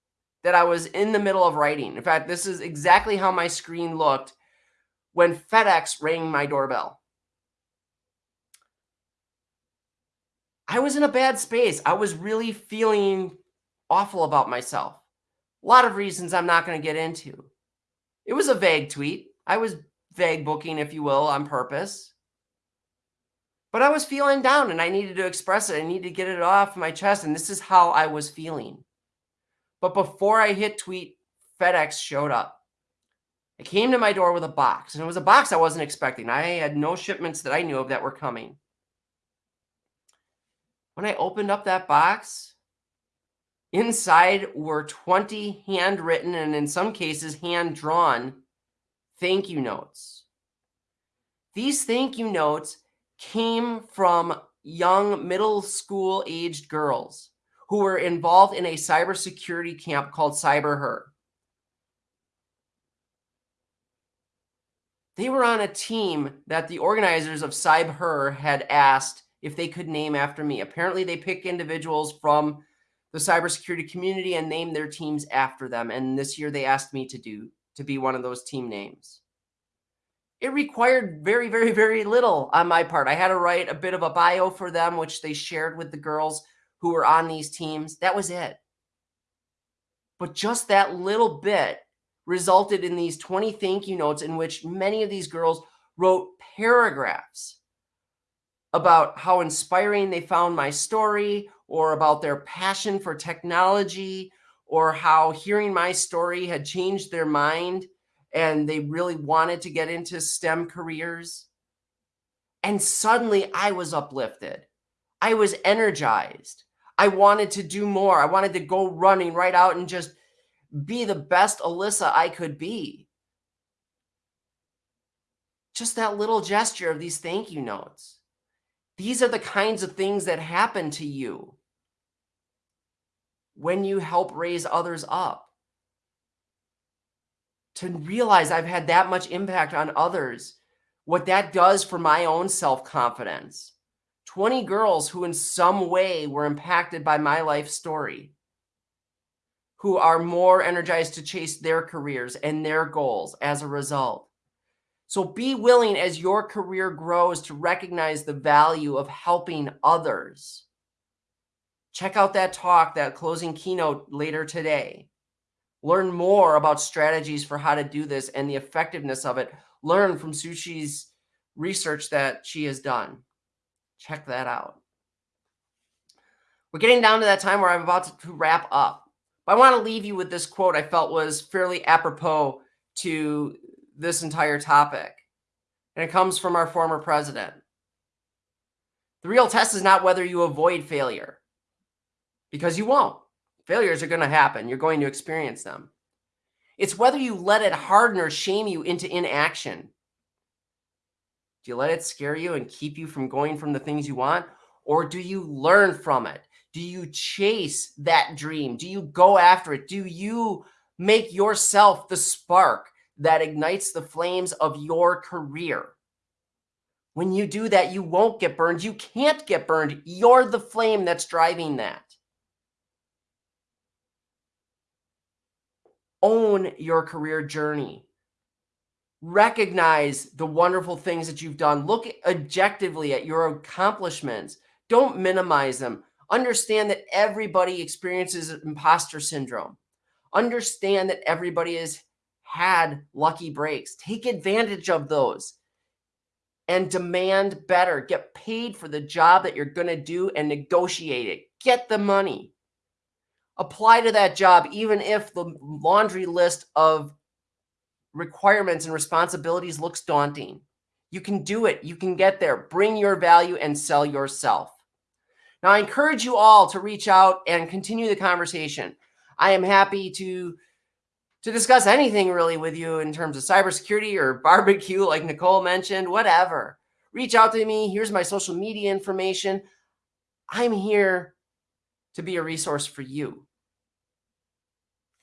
that I was in the middle of writing. In fact, this is exactly how my screen looked when FedEx rang my doorbell. I was in a bad space. I was really feeling awful about myself. A lot of reasons I'm not going to get into. It was a vague tweet. I was vague booking, if you will, on purpose. But I was feeling down and I needed to express it. I needed to get it off my chest. And this is how I was feeling. But before I hit tweet, FedEx showed up. It came to my door with a box, and it was a box I wasn't expecting. I had no shipments that I knew of that were coming. When I opened up that box, inside were 20 handwritten and in some cases hand drawn thank you notes. These thank you notes came from young middle school aged girls who were involved in a cybersecurity camp called CyberHer. They were on a team that the organizers of CyberHer had asked if they could name after me. Apparently, they pick individuals from the cybersecurity community and name their teams after them. And this year, they asked me to do to be one of those team names. It required very, very, very little on my part. I had to write a bit of a bio for them, which they shared with the girls who were on these teams. That was it. But just that little bit resulted in these 20 thank you notes in which many of these girls wrote paragraphs about how inspiring they found my story or about their passion for technology or how hearing my story had changed their mind and they really wanted to get into STEM careers. And suddenly I was uplifted. I was energized. I wanted to do more. I wanted to go running right out and just be the best Alyssa I could be. Just that little gesture of these thank you notes. These are the kinds of things that happen to you when you help raise others up. To realize I've had that much impact on others, what that does for my own self-confidence 20 girls who in some way were impacted by my life story, who are more energized to chase their careers and their goals as a result. So be willing as your career grows to recognize the value of helping others. Check out that talk, that closing keynote later today. Learn more about strategies for how to do this and the effectiveness of it. Learn from Sushi's research that she has done. Check that out. We're getting down to that time where I'm about to wrap up. But I want to leave you with this quote I felt was fairly apropos to this entire topic. And it comes from our former president. The real test is not whether you avoid failure, because you won't. Failures are going to happen. You're going to experience them. It's whether you let it harden or shame you into inaction. Do you let it scare you and keep you from going from the things you want? Or do you learn from it? Do you chase that dream? Do you go after it? Do you make yourself the spark that ignites the flames of your career? When you do that, you won't get burned. You can't get burned. You're the flame that's driving that. Own your career journey recognize the wonderful things that you've done. Look objectively at your accomplishments. Don't minimize them. Understand that everybody experiences imposter syndrome. Understand that everybody has had lucky breaks. Take advantage of those and demand better. Get paid for the job that you're going to do and negotiate it. Get the money. Apply to that job, even if the laundry list of requirements and responsibilities looks daunting. You can do it. You can get there. Bring your value and sell yourself. Now, I encourage you all to reach out and continue the conversation. I am happy to to discuss anything really with you in terms of cybersecurity or barbecue, like Nicole mentioned, whatever. Reach out to me. Here's my social media information. I'm here to be a resource for you.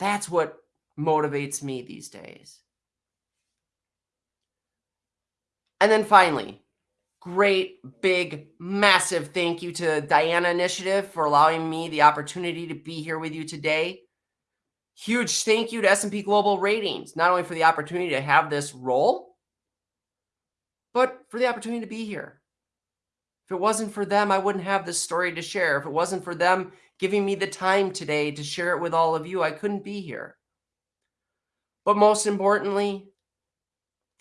That's what motivates me these days. And then finally, great, big, massive thank you to Diana Initiative for allowing me the opportunity to be here with you today. Huge thank you to S&P Global Ratings, not only for the opportunity to have this role, but for the opportunity to be here. If it wasn't for them, I wouldn't have this story to share. If it wasn't for them giving me the time today to share it with all of you, I couldn't be here. But most importantly,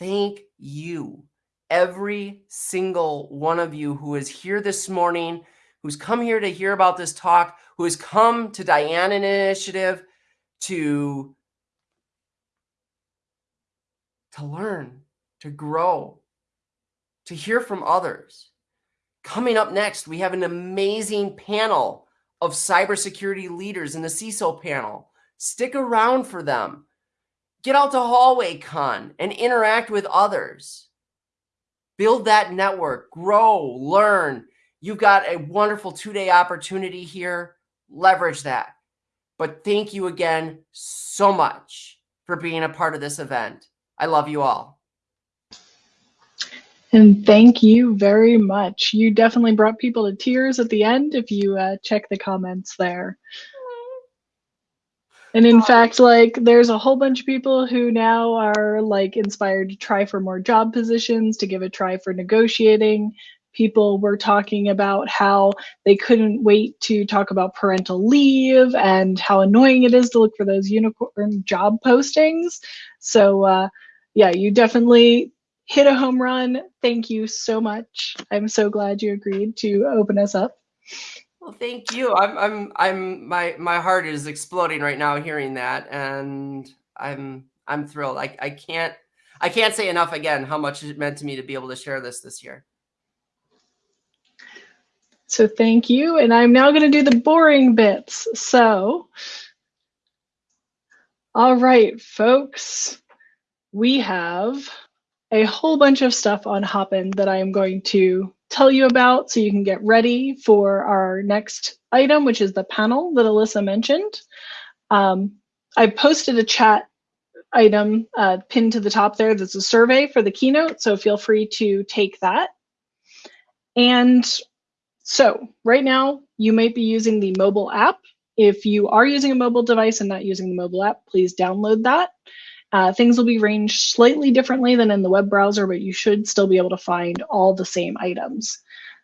thank you, every single one of you who is here this morning, who's come here to hear about this talk, who has come to Diana Initiative to, to learn, to grow, to hear from others. Coming up next, we have an amazing panel of cybersecurity leaders in the CISO panel. Stick around for them. Get out to Hallway Con and interact with others. Build that network, grow, learn. You've got a wonderful two-day opportunity here. Leverage that. But thank you again so much for being a part of this event. I love you all. And thank you very much. You definitely brought people to tears at the end if you uh, check the comments there. And in fact, like there's a whole bunch of people who now are like inspired to try for more job positions, to give a try for negotiating, people were talking about how they couldn't wait to talk about parental leave and how annoying it is to look for those unicorn job postings. So, uh, yeah, you definitely hit a home run. Thank you so much. I'm so glad you agreed to open us up. Well, thank you. I'm, I'm, I'm, my, my heart is exploding right now hearing that. And I'm, I'm thrilled. I, I can't, I can't say enough again how much it meant to me to be able to share this this year. So thank you. And I'm now going to do the boring bits. So, all right, folks, we have a whole bunch of stuff on Hopin that I am going to tell you about so you can get ready for our next item, which is the panel that Alyssa mentioned. Um, I posted a chat item uh, pinned to the top there that's a survey for the keynote, so feel free to take that. And so right now, you might be using the mobile app. If you are using a mobile device and not using the mobile app, please download that. Uh, things will be ranged slightly differently than in the web browser, but you should still be able to find all the same items.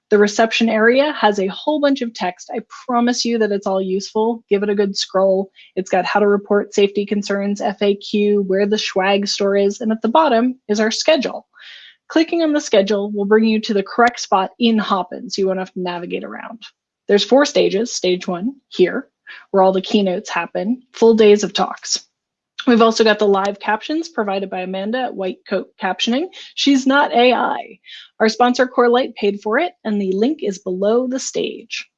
The reception area has a whole bunch of text. I promise you that it's all useful. Give it a good scroll. It's got how to report safety concerns, FAQ, where the swag store is, and at the bottom is our schedule. Clicking on the schedule will bring you to the correct spot in Hopin, so you won't have to navigate around. There's four stages. Stage one, here, where all the keynotes happen, full days of talks. We've also got the live captions provided by Amanda at White Coat Captioning. She's not AI. Our sponsor Corelight paid for it, and the link is below the stage.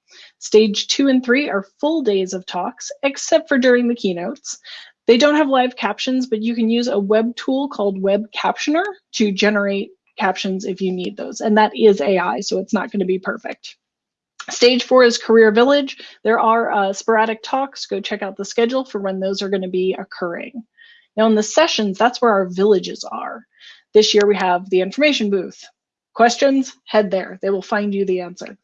Stage two and three are full days of talks, except for during the keynotes. They don't have live captions, but you can use a web tool called Web Captioner to generate captions if you need those. And that is AI, so it's not going to be perfect. Stage four is Career Village. There are uh, sporadic talks. Go check out the schedule for when those are going to be occurring. Now in the sessions, that's where our villages are. This year we have the information booth. Questions, head there. They will find you the answer.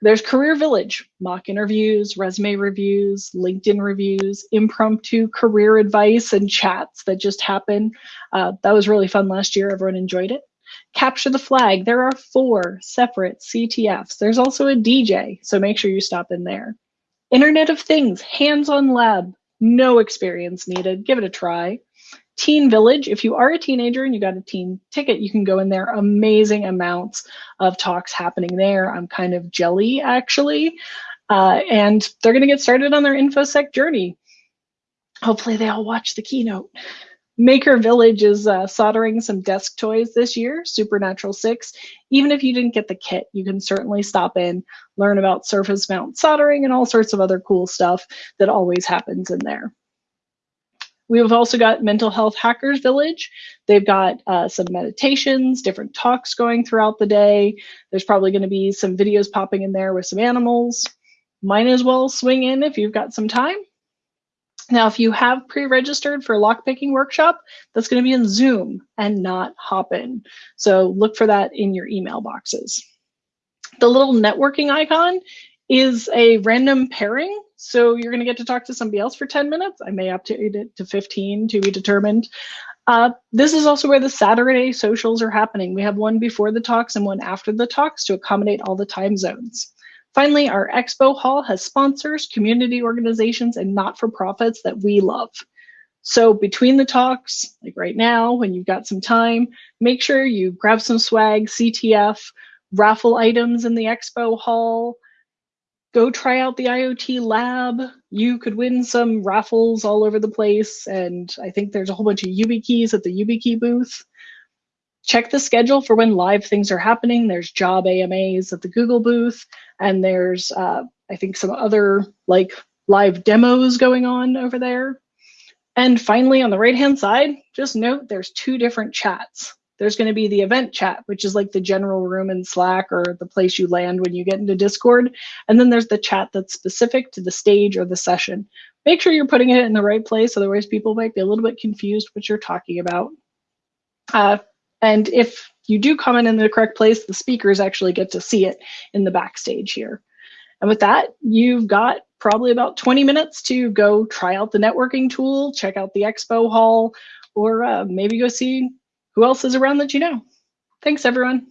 There's Career Village, mock interviews, resume reviews, LinkedIn reviews, impromptu career advice and chats that just happen. Uh, that was really fun last year. Everyone enjoyed it. Capture the flag. There are four separate CTFs. There's also a DJ, so make sure you stop in there. Internet of Things, hands-on lab, no experience needed. Give it a try. Teen Village, if you are a teenager and you got a teen ticket, you can go in there. Amazing amounts of talks happening there. I'm kind of jelly, actually. Uh, and they're going to get started on their InfoSec journey. Hopefully, they all watch the keynote. Maker Village is uh, soldering some desk toys this year, Supernatural 6. Even if you didn't get the kit, you can certainly stop in, learn about surface mount soldering and all sorts of other cool stuff that always happens in there. We have also got Mental Health Hackers Village. They've got uh, some meditations, different talks going throughout the day. There's probably going to be some videos popping in there with some animals. Might as well swing in if you've got some time. Now, if you have pre-registered for a lockpicking workshop, that's going to be in Zoom and not Hopin. So look for that in your email boxes. The little networking icon is a random pairing. So you're going to get to talk to somebody else for 10 minutes. I may update it to 15 to be determined. Uh, this is also where the Saturday socials are happening. We have one before the talks and one after the talks to accommodate all the time zones. Finally, our expo hall has sponsors, community organizations, and not-for-profits that we love. So between the talks, like right now, when you've got some time, make sure you grab some swag, CTF, raffle items in the expo hall, go try out the IoT lab. You could win some raffles all over the place. And I think there's a whole bunch of YubiKeys at the YubiKey booth check the schedule for when live things are happening. There's job AMAs at the Google booth, and there's, uh, I think, some other like live demos going on over there. And finally, on the right-hand side, just note there's two different chats. There's going to be the event chat, which is like the general room in Slack or the place you land when you get into Discord. And then there's the chat that's specific to the stage or the session. Make sure you're putting it in the right place, otherwise people might be a little bit confused what you're talking about. Uh, and if you do comment in the correct place, the speakers actually get to see it in the backstage here. And with that, you've got probably about 20 minutes to go try out the networking tool, check out the expo hall, or uh, maybe go see who else is around that you know. Thanks, everyone.